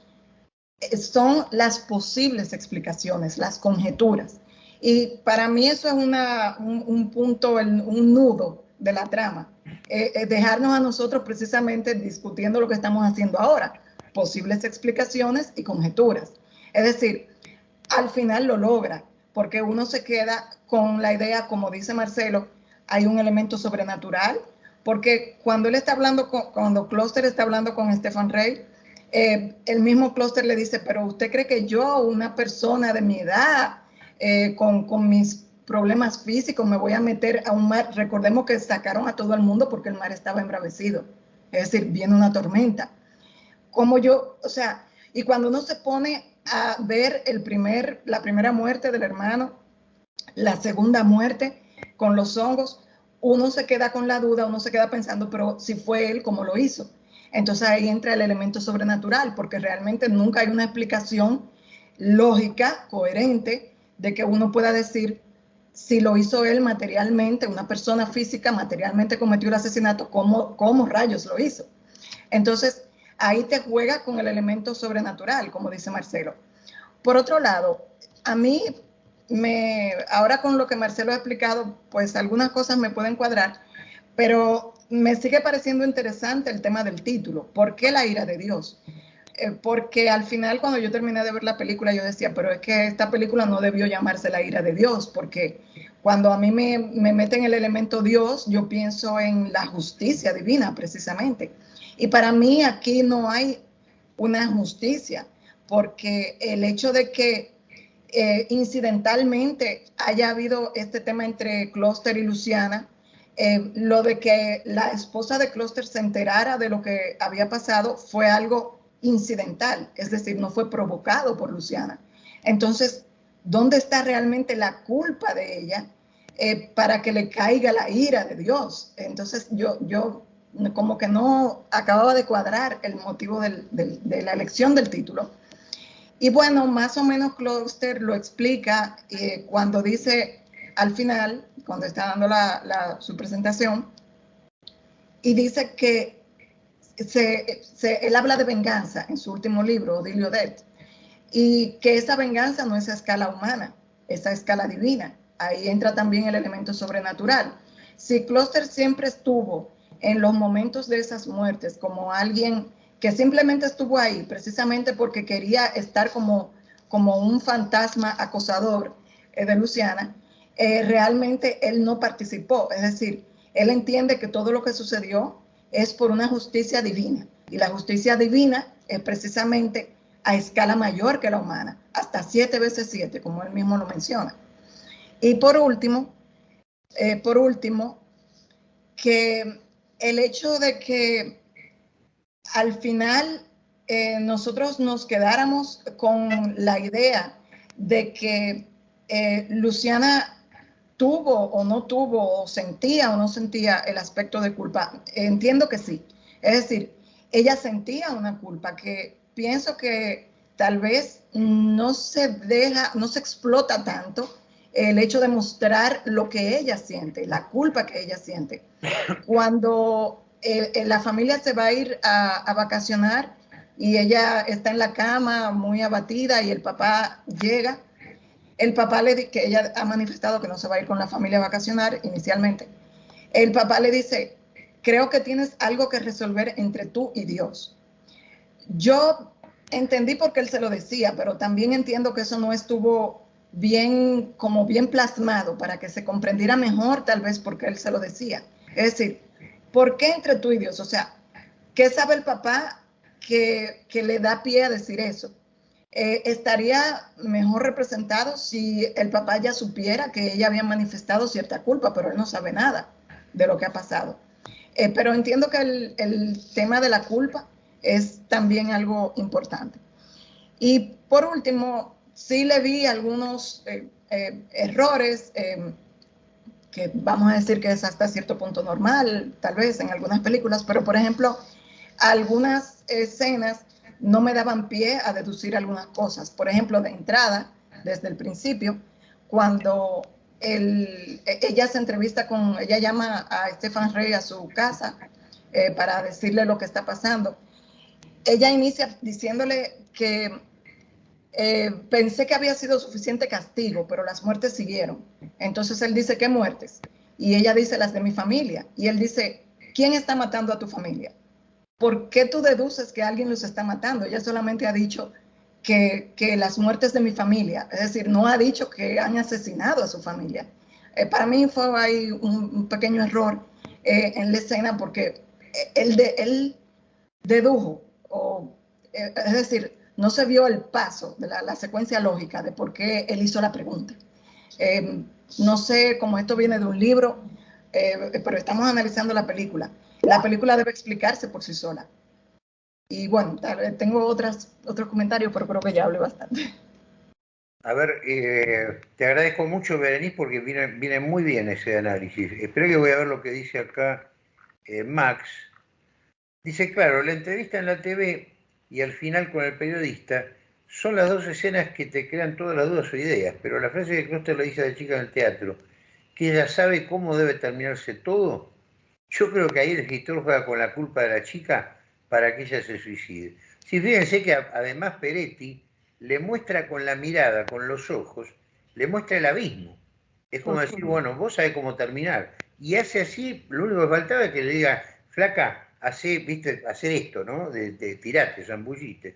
Eh, son las posibles explicaciones, las conjeturas. Y para mí eso es un, punto, un nudo de la trama. Eh, dejarnos a nosotros precisamente discutiendo lo que estamos haciendo ahora posibles explicaciones y conjeturas. Es decir, al final lo logra, porque uno se queda con la idea, como dice Marcelo, hay un elemento sobrenatural, porque cuando él está hablando, con, cuando Kloster está hablando con Stefan Rey, eh, el mismo Kloster le dice, pero usted cree que yo, una persona de mi edad, eh, con, con mis problemas físicos, me voy a meter a un mar. Recordemos que sacaron a todo el mundo porque el mar estaba embravecido. Es decir, viene una tormenta como yo, o sea, y cuando uno se pone a ver el primer, la primera muerte del hermano, la segunda muerte con los hongos, uno se queda con la duda, uno se queda pensando, pero si fue él, ¿cómo lo hizo? Entonces ahí entra el elemento sobrenatural, porque realmente nunca hay una explicación lógica, coherente, de que uno pueda decir si lo hizo él materialmente, una persona física materialmente cometió el asesinato, ¿cómo, cómo rayos lo hizo? Entonces, ahí te juega con el elemento sobrenatural, como dice Marcelo. Por otro lado, a mí, me, ahora con lo que Marcelo ha explicado, pues algunas cosas me pueden cuadrar, pero me sigue pareciendo interesante el tema del título. ¿Por qué la ira de Dios? Eh, porque al final cuando yo terminé de ver la película yo decía, pero es que esta película no debió llamarse la ira de Dios, porque cuando a mí me, me meten el elemento Dios, yo pienso en la justicia divina precisamente. Y para mí aquí no hay una justicia, porque el hecho de que eh, incidentalmente haya habido este tema entre Closter y Luciana, eh, lo de que la esposa de Closter se enterara de lo que había pasado fue algo incidental, es decir, no fue provocado por Luciana. Entonces, ¿dónde está realmente la culpa de ella eh, para que le caiga la ira de Dios? Entonces, yo, yo como que no acababa de cuadrar el motivo de la elección del título. Y bueno, más o menos Kloster lo explica eh, cuando dice al final, cuando está dando su presentación, y dice que él habla de venganza en su último libro, Odilio Det, y que esa venganza no es a escala humana, es a escala divina. Ahí entra también el elemento sobrenatural. Si Kloster siempre estuvo en los momentos de esas muertes como alguien que simplemente estuvo ahí precisamente porque quería estar como, como un fantasma acosador eh, de Luciana, eh, realmente él no participó. Es decir, él entiende que todo lo que sucedió es por una justicia divina. Y la justicia divina es precisamente a escala mayor que la humana, hasta siete veces siete, como él mismo lo menciona. Y por último, eh, por último, que el hecho de que al final eh, nosotros nos quedáramos con la idea de que eh, Luciana tuvo o no tuvo, o sentía o no sentía el aspecto de culpa. Entiendo que sí. Es decir, ella sentía una culpa que pienso que tal vez no se deja, no se explota tanto el hecho de mostrar lo que ella siente, la culpa que ella siente. Cuando eh, eh, la familia se va a ir a, vacacionar y ella está en la cama muy abatida y el papá llega, el papá le dice que ella ha manifestado que no se va a ir con la familia a vacacionar inicialmente. El papá le dice, creo que tienes algo que resolver entre tú y Dios. Yo entendí por qué él se lo decía, pero también entiendo que eso no estuvo bien, como bien plasmado para que se comprendiera mejor, tal vez porque él se lo decía. Es decir, ¿por qué entre tú y Dios? O sea, ¿qué sabe el papá que, que le da pie a decir eso? Eh, estaría mejor representado si el papá ya supiera que ella había manifestado cierta culpa, pero él no sabe nada de lo que ha pasado. Eh, pero entiendo que el, el, tema de la culpa es también algo importante. Y por último, sí le vi algunos eh, errores que vamos a decir que es hasta cierto punto normal, tal vez en algunas películas, pero por ejemplo, algunas escenas no me daban pie a deducir algunas cosas. Por ejemplo, de entrada, desde el principio, cuando ella se entrevista con, ella llama a Stefan Rey a su casa eh, para decirle lo que está pasando. Ella inicia diciéndole que eh, pensé que había sido suficiente castigo, pero las muertes siguieron. Entonces él dice, ¿qué muertes? Y ella dice, las de mi familia. Y él dice, ¿quién está matando a tu familia? ¿por qué tú deduces que alguien los está matando? Ella solamente ha dicho que, las muertes de mi familia, es decir, no ha dicho que han asesinado a su familia. Eh, para mí fue ahí un, pequeño error eh, en la escena porque él, él dedujo, o, es decir, no se vio el paso de la, la, secuencia lógica de por qué él hizo la pregunta. no sé cómo esto viene de un libro, pero estamos analizando la película la película debe explicarse por sí sola. Y bueno, tengo otras, otros comentarios, pero creo que ya hablé bastante. A ver, eh, te agradezco mucho, Berenice, porque viene, viene muy bien ese análisis. Espero que voy a ver lo que dice acá eh, Max. Dice, claro, la entrevista en la TV y al final con el periodista son las dos escenas que te crean todas las dudas o ideas, pero la frase que Kloster le dice a la chica en el teatro, que ella sabe cómo debe terminarse todo, yo creo que ahí el escritor juega con la culpa de la chica para que ella se suicide. Si fíjense que además Peretti le muestra con la mirada, con los ojos, le muestra el abismo. Es como decir, bueno, vos sabés cómo terminar. Y hace así, lo único que faltaba es que le diga, flaca, hace, viste, hacer esto, ¿no? De, de tirate, zambullite.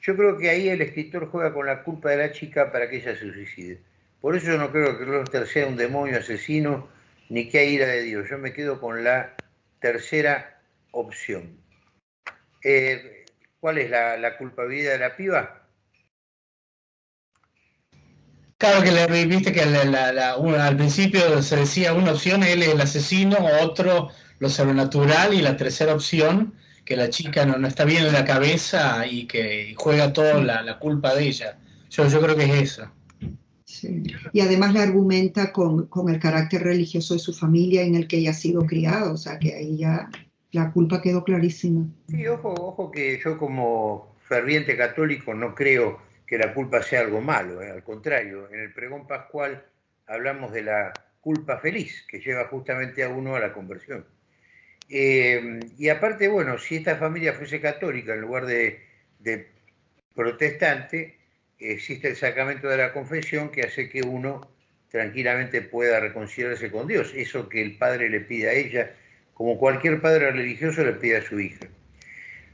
Yo creo que ahí el escritor juega con la culpa de la chica para que ella se suicide. Por eso yo no creo que Roster sea un demonio asesino ni qué ira de Dios. Yo me quedo con la tercera opción. Eh, ¿Cuál es la, culpabilidad de la piba? Claro que le viste que al principio se decía una opción, él es el asesino, otro lo sobrenatural y la tercera opción, que la chica no, está bien en la cabeza y que juega toda la, culpa de ella. Yo, yo creo que es eso. Y además le argumenta con, el carácter religioso de su familia en el que ella ha sido criada, o sea que ahí ya la culpa quedó clarísima. Sí, ojo, ojo que yo como ferviente católico no creo que la culpa sea algo malo, ¿eh? al contrario, en el pregón pascual hablamos de la culpa feliz que lleva justamente a uno a la conversión. Eh, y aparte, bueno, si esta familia fuese católica en lugar de, de protestante, existe el sacramento de la confesión que hace que uno tranquilamente pueda reconciliarse con Dios. Eso que el Padre le pide a ella como cualquier padre religioso le pide a su hija.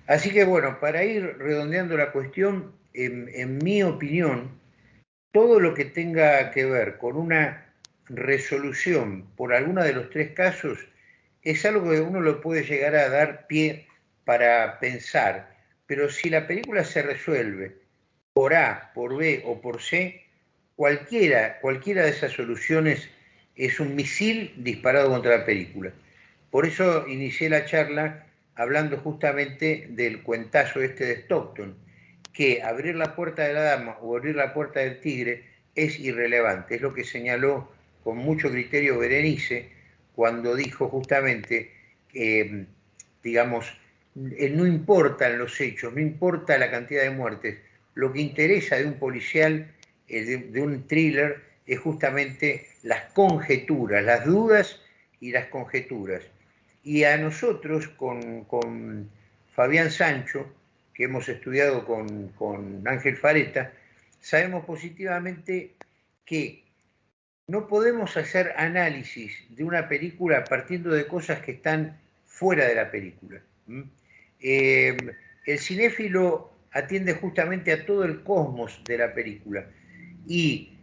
Así que bueno, para ir redondeando la cuestión, en, mi opinión, todo lo que tenga que ver con una resolución por alguno de los tres casos es algo que uno lo puede llegar a dar pie para pensar, pero si la película se resuelve por A, por B o por C, cualquiera, cualquiera de esas soluciones es un misil disparado contra la película. Por eso inicié la charla hablando justamente del cuentazo este de Stockton, que abrir la puerta de la dama o abrir la puerta del tigre es irrelevante. Es lo que señaló con mucho criterio Berenice cuando dijo justamente que, digamos, eh, no importan los hechos, no importa la cantidad de muertes, lo que interesa de un policial, eh, de un thriller, es justamente las conjeturas, las dudas y las conjeturas. Y a nosotros, con, Fabián Sancho, que hemos estudiado con, Ángel Fareta, sabemos positivamente que no podemos hacer análisis de una película partiendo de cosas que están fuera de la película. Eh, el cinéfilo atiende justamente a todo el cosmos de la película y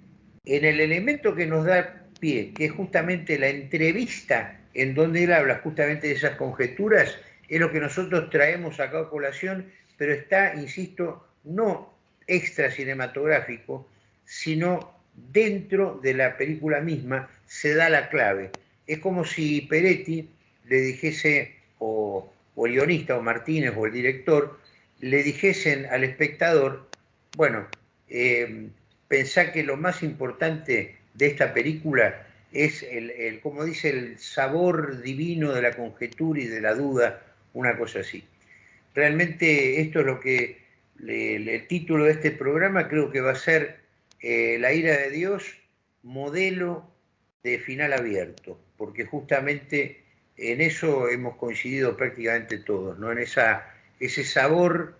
en el elemento que nos da pie, que es justamente la entrevista en donde él habla justamente de esas conjeturas, es lo que nosotros traemos acá a colación, pero está, insisto, no extra cinematográfico, sino dentro de la película misma se da la clave. Es como si Peretti le dijese, o, el guionista, o Martínez, o el director, le dijesen al espectador, bueno, eh, pensá que lo más importante de esta película es el, como dice, el sabor divino de la conjetura y de la duda, una cosa así. Realmente esto es lo que el título de este programa creo que va a ser eh, La ira de Dios, modelo de final abierto, porque justamente en eso hemos coincidido prácticamente todos, ¿no? en ese sabor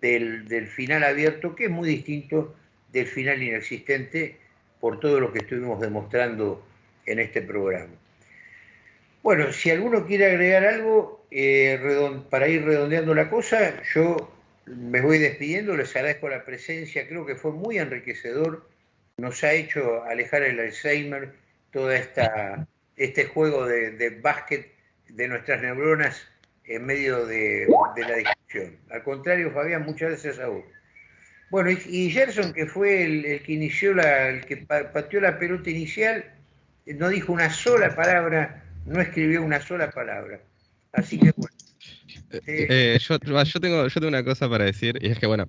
del, del final abierto que es muy distinto del final inexistente por todo lo que estuvimos demostrando en este programa. Bueno, si alguno quiere agregar algo eh, para ir redondeando la cosa, yo me voy despidiendo, les agradezco la presencia, creo que fue muy enriquecedor, nos ha hecho alejar el Alzheimer, todo esta, este juego de, básquet de nuestras neuronas en medio de, la discusión. Al contrario, Fabián, muchas gracias a vos. Bueno, y, Gerson, que fue el, que inició la, el que pateó la pelota inicial, no dijo una sola palabra, no escribió una sola palabra. Así que bueno. Eh, eh, yo, tengo, yo tengo una cosa para decir, y es que bueno,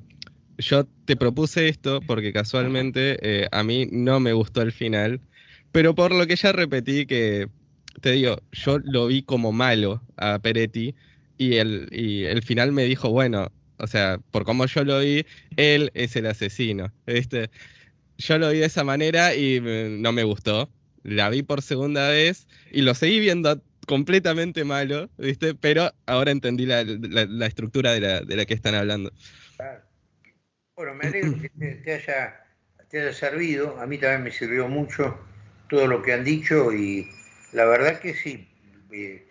yo te propuse esto porque casualmente eh, a mí no me gustó el final, pero por lo que ya repetí que, te digo, yo lo vi como malo a Peretti y el, y el final me dijo, bueno, o sea, por como yo lo vi, él es el asesino, ¿viste? Yo lo vi de esa manera y no me gustó la vi por segunda vez y lo seguí viendo completamente malo, ¿viste? Pero ahora entendí la, estructura de la, de la, que están hablando. Bueno, me alegro que te, haya, te haya servido. A mí también me sirvió mucho todo lo que han dicho y la verdad que sí. Eh,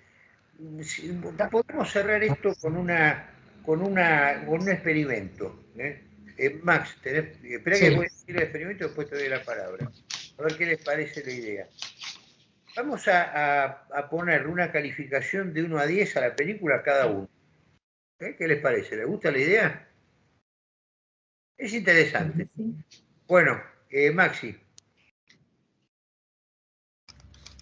podemos cerrar esto con una con una con un experimento. ¿eh? Eh, Max, espera que voy a decir el experimento y después te doy la palabra a ver qué les parece la idea. Vamos a, poner una calificación de 1 a 10 a la película cada uno. ¿Eh? ¿Qué les parece? ¿Les gusta la idea? Es interesante. Bueno, eh, Maxi.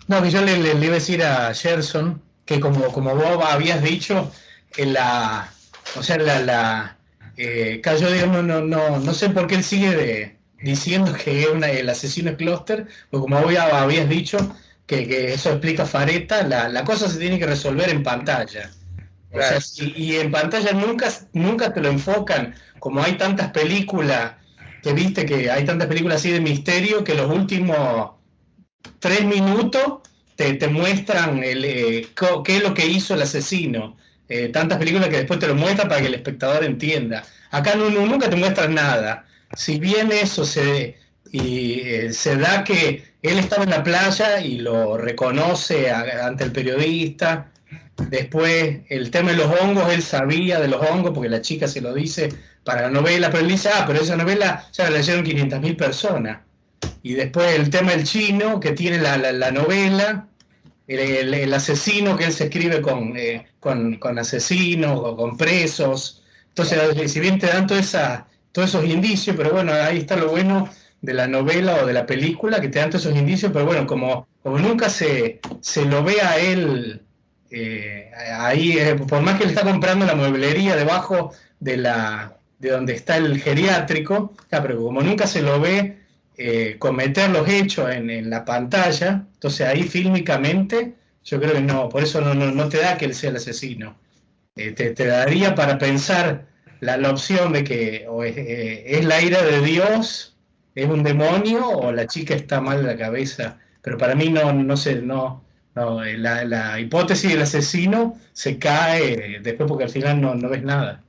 No, que yo le, iba a decir a Gerson que como, como vos habías dicho, en la, o sea, la, la eh, no, no, no, no sé por qué él sigue de, diciendo que es el asesino es Cluster, porque como vos habías dicho, que, eso explica Fareta, la, cosa se tiene que resolver en pantalla. y, en pantalla nunca, nunca te lo enfocan, como hay tantas películas, que viste que hay tantas películas así de misterio, que los últimos tres minutos te, muestran el, eh, qué es lo que hizo el asesino. Eh, tantas películas que después te lo muestran para que el espectador entienda. Acá no, nunca te muestran nada si bien eso se, y, eh, se da que él estaba en la playa y lo reconoce ante el periodista, Después, el tema de los hongos, él sabía de los hongos porque la chica se lo dice para la novela, pero él dice, ah, pero esa novela ya la leyeron 500.000 personas. Y después el tema del chino, que tiene la, novela, el, asesino que él se escribe con, eh, con, con, asesinos o con presos. Entonces, si bien te dan esa, todos esos indicios, pero bueno, ahí está lo bueno de la novela o de la película, que te dan todos esos indicios, pero bueno, como, como nunca se, se lo ve a él eh, ahí, eh, por más que él está comprando la mueblería debajo de la de donde está el geriátrico, pero como nunca se lo ve eh, cometer los hechos en, la pantalla, entonces ahí fílmicamente yo creo que no, por eso no, no, te da que él sea el asesino. te, te, daría para pensar la, la opción de que o es, es, la ira de Dios, es un demonio o la chica está mal de la cabeza. Pero para mí no, no sé, no, no, eh, la, hipótesis del asesino se cae después porque al final no, ves nada.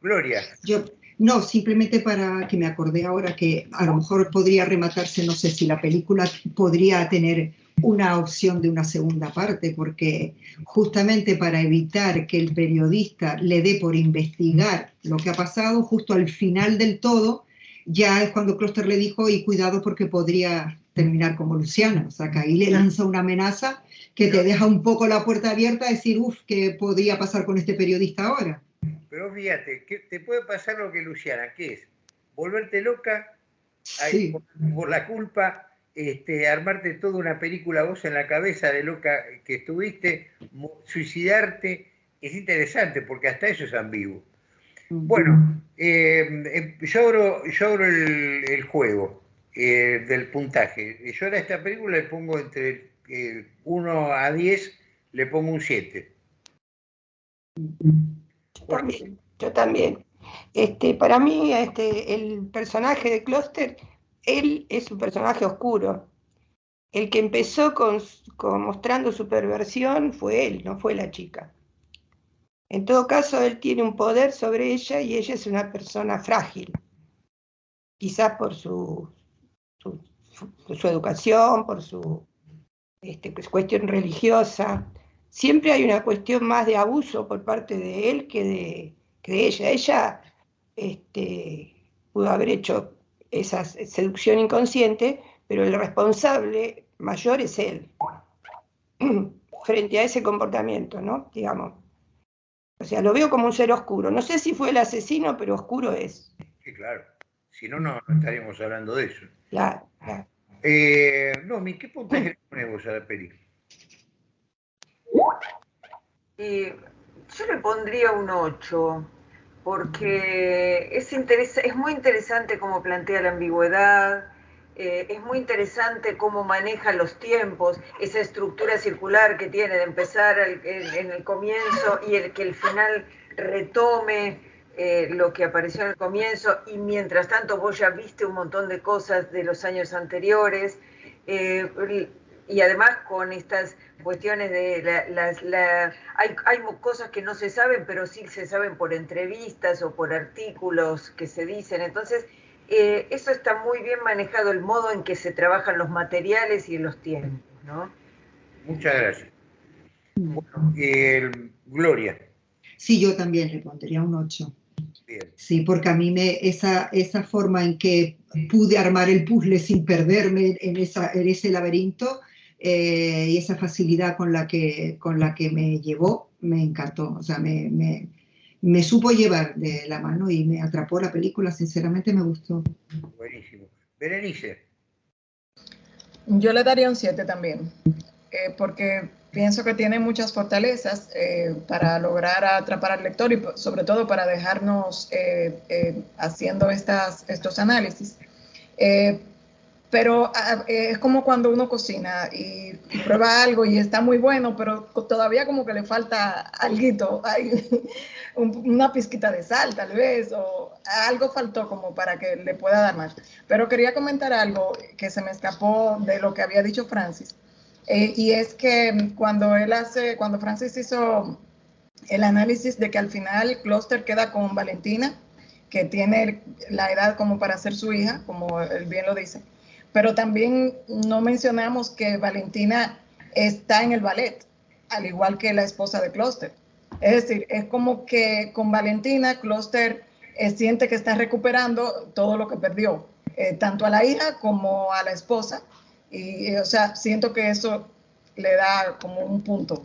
Gloria. Yo, no, simplemente para que me acordé ahora que a lo mejor podría rematarse, no sé si la película podría tener una opción de una segunda parte, porque justamente para evitar que el periodista le dé por investigar lo que ha pasado, justo al final del todo, ya es cuando Kloster le dijo, y cuidado porque podría terminar como Luciana. O sea, que ahí le lanza una amenaza que te deja un poco la puerta abierta a decir, uff, ¿qué podría pasar con este periodista ahora? Pero fíjate, que te puede pasar lo que Luciana, que es volverte loca por, la culpa, este, armarte toda una película vos en la cabeza de loca que estuviste, suicidarte, es interesante porque hasta eso es ambiguo. Bueno, eh, eh, yo abro, el, juego. Eh, del puntaje. Yo a esta película le pongo entre 1 eh, a 10, le pongo un 7. Yo también, yo también. Este, para mí, este, el personaje de Cluster, él es un personaje oscuro. El que empezó con, mostrando su perversión fue él, no fue la chica. En todo caso, él tiene un poder sobre ella y ella es una persona frágil, quizás por su, su, educación, por su este, pues, cuestión religiosa. Siempre hay una cuestión más de abuso por parte de él que de, ella. Ella este, pudo haber hecho esa seducción inconsciente, pero el responsable mayor es él, *clears throat* frente a ese comportamiento, ¿no? Digamos. O sea, lo veo como un ser oscuro. No sé si fue el asesino, pero oscuro es. Sí, claro. Si no, no estaríamos hablando de eso. Claro. Eh, no, ¿qué puntaje le ponemos a la peli? yo le pondría un 8, porque es, es muy interesante cómo plantea la ambigüedad, eh, es muy interesante cómo maneja los tiempos, esa estructura circular que tiene de empezar en el comienzo y el que el final retome eh, lo que apareció en el comienzo. Y mientras tanto vos ya viste un montón de cosas de los años anteriores eh, y además con estas cuestiones de las... hay, hay cosas que no se saben pero sí se saben por entrevistas o por artículos que se dicen. Entonces eh, eso está muy bien manejado el modo en que se trabajan los materiales y los tiempos ¿no? muchas gracias bueno, Gloria Sí, yo también le pondría un 8. Sí, porque a mí me, esa, esa forma en que pude armar el puzzle sin perderme en, esa, en ese laberinto eh, y esa facilidad con la, que, con la que me llevó, me encantó. O sea, me, me, me supo llevar de la mano y me atrapó la película, sinceramente me gustó. Buenísimo. Berenice. Yo le daría un 7 también, eh, porque pienso que tiene muchas fortalezas eh, para lograr atrapar al lector y sobre todo para dejarnos eh, eh, haciendo estas, estos análisis. Pero ah, es como cuando uno cocina y, prueba algo y está muy bueno, pero todavía como que le falta algo, *laughs* una pizquita de sal tal vez, o algo faltó como para que le pueda dar más. Pero quería comentar algo que se me escapó de lo que había dicho Francis eh, y es que cuando él hace, cuando Francis hizo el análisis de que al final Cluster queda con Valentina, que tiene la edad como para ser su hija, como él bien lo dice, pero también no mencionamos que Valentina está en el ballet. al igual que la esposa de Cluster. Es decir, es como que con Valentina, Cluster eh, siente que está recuperando todo lo que perdió, eh, tanto a la hija como a la esposa. Y, o sea, siento que eso le da como un punto.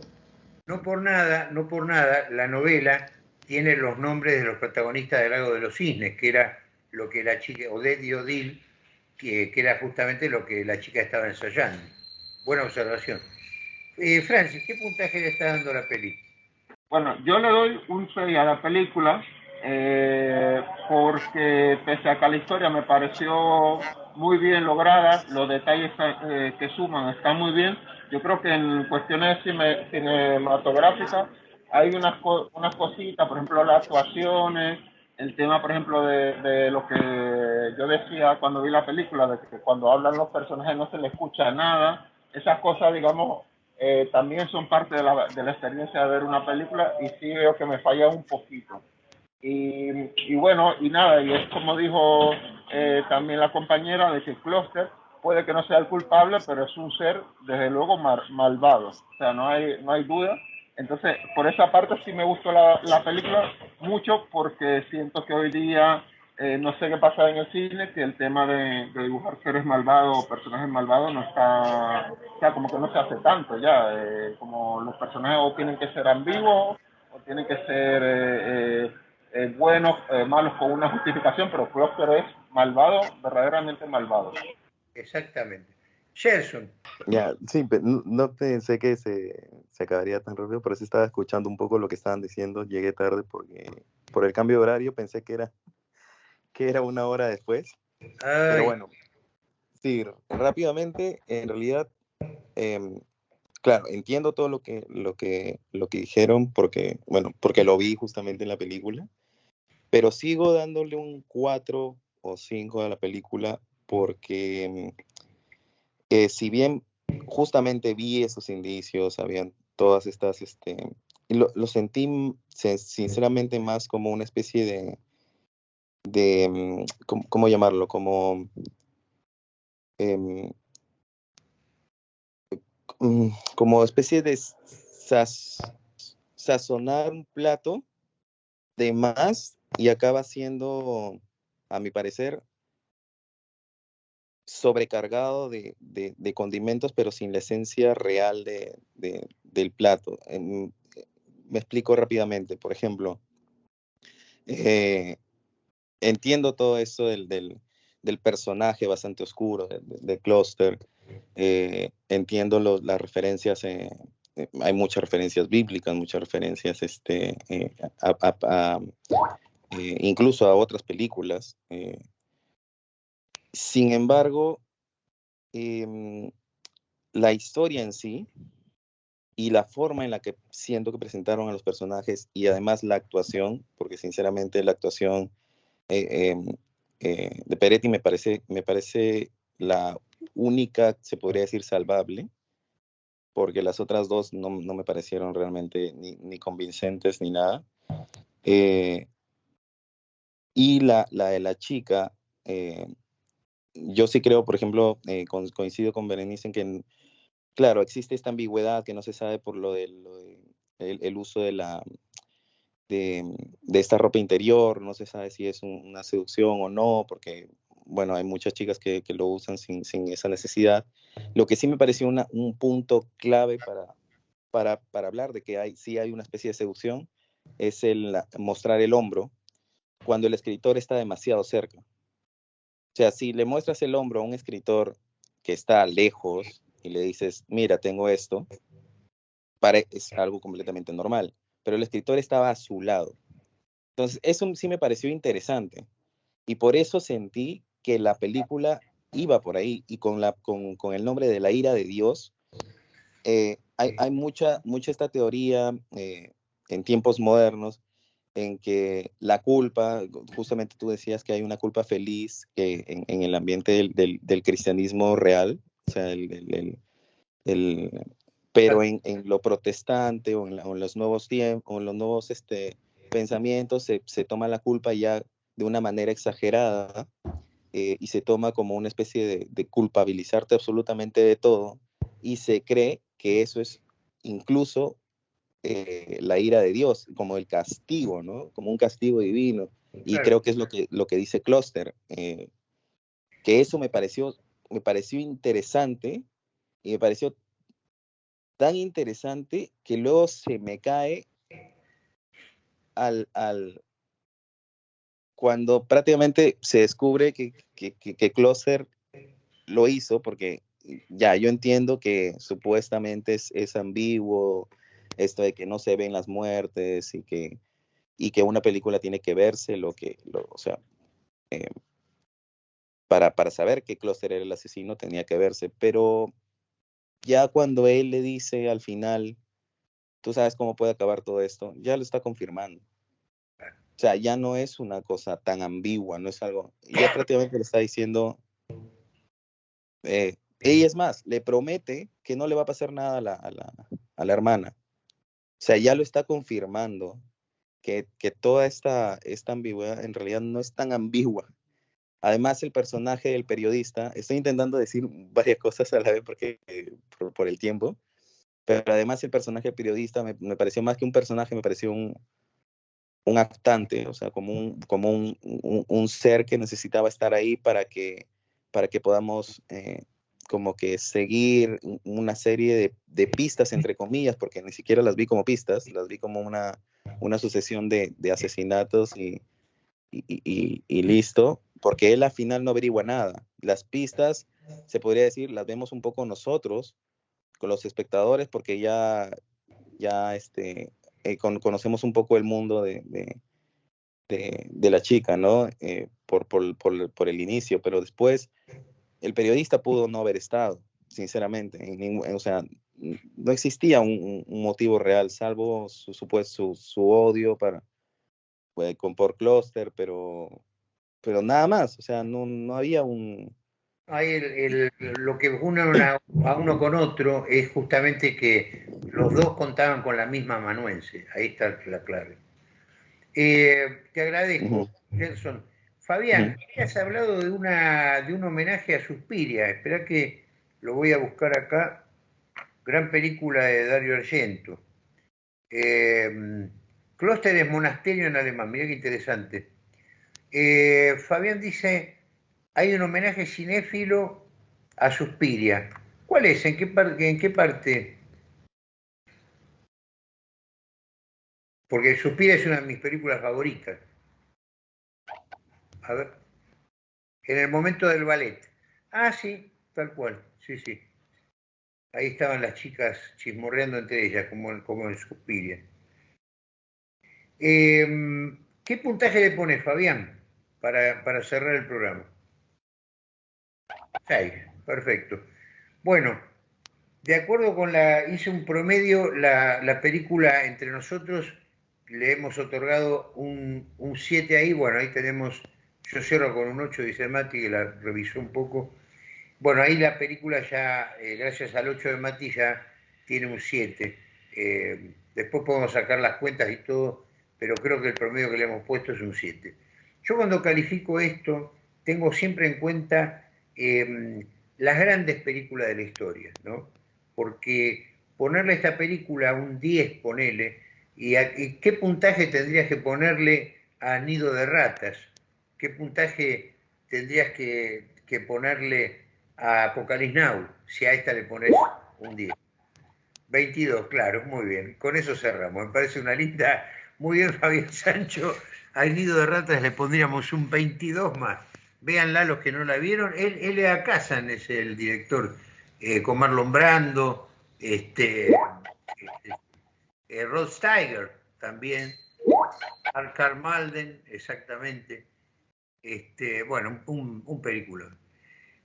No por nada, no por nada, la novela tiene los nombres de los protagonistas del Lago de los Cisnes, que era lo que la chica, Odette y Odile, que, que era justamente lo que la chica estaba ensayando. Buena observación. Eh, Francis, ¿qué puntaje le está dando la peli? Bueno, yo le doy un 6 a la película eh, porque pese a que la historia me pareció muy bien lograda, los detalles eh, que suman están muy bien. Yo creo que en cuestiones cinematográficas hay unas, unas cositas, por ejemplo, las actuaciones, el tema, por ejemplo, de, de, lo que yo decía cuando vi la película, de que cuando hablan los personajes no se les escucha nada. Esas cosas, digamos, eh, también son parte de la, de la, experiencia de ver una película y sí veo que me falla un poquito. Y, y bueno, y nada, y es como dijo eh, también la compañera de que Cluster puede que no sea el culpable, pero es un ser desde luego malvado, o sea, no hay, no hay duda. Entonces, por esa parte sí me gustó la, la película mucho porque siento que hoy día eh, no sé qué pasa en el cine, que el tema de, dibujar seres malvados o personajes malvados no está, o sea, como que no se hace tanto ya, eh, como los personajes o tienen que ser ambiguos o tienen que ser eh, eh buenos, eh, malos con una justificación, pero Cluster es malvado, verdaderamente malvado. Exactamente. Gerson. Ya, sí, no pensé que se, se acabaría tan rápido, pero sí estaba escuchando un poco lo que estaban diciendo, llegué tarde porque por el cambio de horario pensé que era que era una hora después. Pero bueno, sí, rápidamente, en realidad, eh, claro, entiendo todo lo que, lo, que, lo que dijeron porque, bueno, porque lo vi justamente en la película, pero sigo dándole un 4 o 5 a la película porque eh, si bien justamente vi esos indicios, habían todas estas, este, lo, sentí sinceramente más como una especie de, de, mm, ¿cómo, llamarlo? Como, eh, como especie de sazonar un plato de más y acaba siendo, a mi parecer, sobrecargado de, de, condimentos, pero sin la esencia real de, del plato. me explico rápidamente. Por ejemplo, eh, entiendo todo eso del, del, personaje bastante oscuro de, Cluster. Eh, entiendo las referencias, eh, eh, hay muchas referencias bíblicas, muchas referencias este, eh, a, eh, incluso a otras películas. Sin embargo, em, la historia en sí y la forma en la que siento que presentaron a los personajes y además la actuación, porque sinceramente la actuación eh, em, eh, de Peretti me parece, me parece la única, se podría decir, salvable, porque las otras dos no, no me parecieron realmente ni, ni convincentes ni nada. Eh, y la, la, de la chica, yo sí creo, por ejemplo, eh, con, coincido con Berenice en que, claro, existe esta ambigüedad que no se sabe por lo, de, lo de uso de la, de, esta ropa interior, no se sabe si es un, una seducción o no, porque, bueno, hay muchas chicas que, lo usan sin, esa necesidad. Lo que sí me pareció una, un punto clave para, para, para, hablar de que hay, sí hay una especie de seducción es el mostrar el hombro cuando el escritor está demasiado cerca. O sea, si le muestras el hombro a un escritor que está lejos y le dices, mira, tengo esto, es algo completamente normal pero el escritor estaba a su lado. Entonces, eso sí me pareció interesante. Y por eso sentí que la película iba por ahí y con, la, con, con el nombre de la ira de Dios, eh, hay, hay, mucha, mucha esta teoría eh, en tiempos modernos en que la culpa, justamente tú decías que hay una culpa feliz que en, el ambiente del, del, cristianismo real, o sea, el, el, pero en, en lo protestante o en, los nuevos tiempos, en los nuevos este, pensamientos, se, se, toma la culpa ya de una manera exagerada eh, y se toma como una especie de, de, culpabilizarte absolutamente de todo y se cree que eso es incluso eh, la ira de Dios, como el castigo, ¿no? Como un castigo divino. Y creo que es lo que, lo que dice Cluster, eh, que eso me pareció, me pareció interesante y me pareció tan interesante que luego se me cae al, al cuando prácticamente se descubre que, que, que, lo hizo, porque ya yo entiendo que supuestamente es, es, ambiguo esto de que no se ven las muertes y que, y que una película tiene que verse lo que, lo, o sea, eh, para, para saber que Cluster era el asesino tenía que verse, pero ya cuando él le dice al final, tú sabes cómo puede acabar todo esto, ya lo está confirmando. O sea, ya no es una cosa tan ambigua, no es algo, ya prácticamente le está diciendo, eh, ella es más, le promete que no le va a pasar nada a la, a la, a la hermana. O sea, ya lo está confirmando que, que toda esta, esta ambigüedad en realidad no es tan ambigua. Además, el personaje del periodista, estoy intentando decir *laughs* varias cosas a la vez porque, eh, por, el tiempo, pero además el personaje periodista me, me, pareció más que un personaje, me pareció un, un actante, o sea, como, un, como un, un, ser que necesitaba estar ahí para que, para que podamos eh, como que seguir una serie de, de, pistas, entre comillas, porque ni siquiera las vi como pistas, las vi como una, una sucesión de, de asesinatos y, y, y, listo, porque él al final no averigua nada. Las pistas, se podría decir, las vemos un poco nosotros, con los espectadores, porque ya, ya este, eh, conocemos un poco el mundo de, de, de, la chica, ¿no? Eh, por, por, por, por, el inicio, pero después el periodista pudo no haber estado, sinceramente. o sea, no existía un, un, motivo real, salvo su, su, su odio para, pues, con por clúster, pero pero nada más, o sea, no, no había un... Ahí el, lo que une a uno con otro es justamente que los dos contaban con la misma amanuense, ahí está la clave. Eh, te agradezco, Nelson. Fabián, has hablado de, una, de un homenaje a Suspiria, espera que lo voy a buscar acá, gran película de Dario Argento. Eh, Clóster monasterio en alemán, mira qué interesante. Eh, Fabián dice, hay un homenaje cinéfilo a Suspiria. ¿Cuál es? ¿En qué, parte, ¿En qué parte? Porque Suspiria es una de mis películas favoritas. A ver. En el momento del ballet. Ah, sí, tal cual. Sí, sí. Ahí estaban las chicas chismorreando entre ellas, como, como en Suspiria. Eh, ¿Qué puntaje le pone Fabián? para, cerrar el programa. Seis, perfecto. Bueno, de acuerdo con la, hice un promedio, la, la película entre nosotros le hemos otorgado un 7 ahí, bueno, ahí tenemos, yo cierro con un 8, dice Mati, que la revisó un poco. Bueno, ahí la película ya, eh, gracias al 8 de Mati, ya tiene un 7. Eh, después podemos sacar las cuentas y todo, pero creo que el promedio que le hemos puesto es un 7. Yo cuando califico esto, tengo siempre en cuenta em, las grandes películas de la historia, ¿no? Porque ponerle a esta película un 10, ponele, y, qué puntaje tendrías que ponerle a Nido de Ratas, qué puntaje tendrías que, ponerle a Apocalypse Now, si a esta le pones un 10. 22, claro, muy bien. Con eso cerramos. Me parece una linda. Muy bien, *laughs* Fabián Sancho al nido de ratas le pondríamos un 22 más. Véanla los que no la vieron. Él, L.A. Kazan es el director, eh, con Marlon Brando, este, este eh, Rod Steiger también, Carl Malden, exactamente. Este, bueno, un, un película.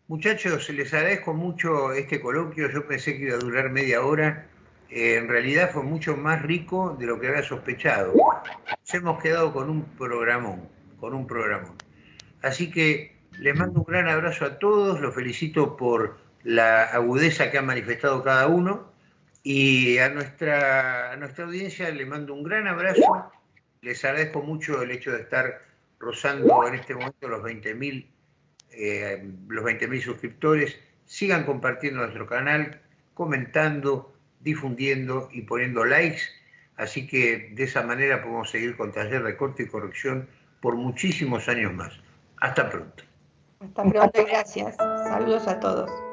Muchachos, les agradezco mucho este coloquio. Yo pensé que iba a durar media hora eh, en realidad fue mucho más rico de lo que había sospechado. Nos hemos quedado con un programón, con un programón. Así que les mando un gran abrazo a todos, los felicito por la agudeza que han manifestado cada uno y a nuestra, a nuestra audiencia le mando un gran abrazo. Les agradezco mucho el hecho de estar rozando en este momento los 20.000 eh, los 20.000 suscriptores. Sigan compartiendo nuestro canal, comentando, difundiendo y poniendo likes. Así que de esa manera podemos seguir con taller de corte y corrección por muchísimos años más. Hasta pronto. Hasta pronto, gracias. Saludos a todos.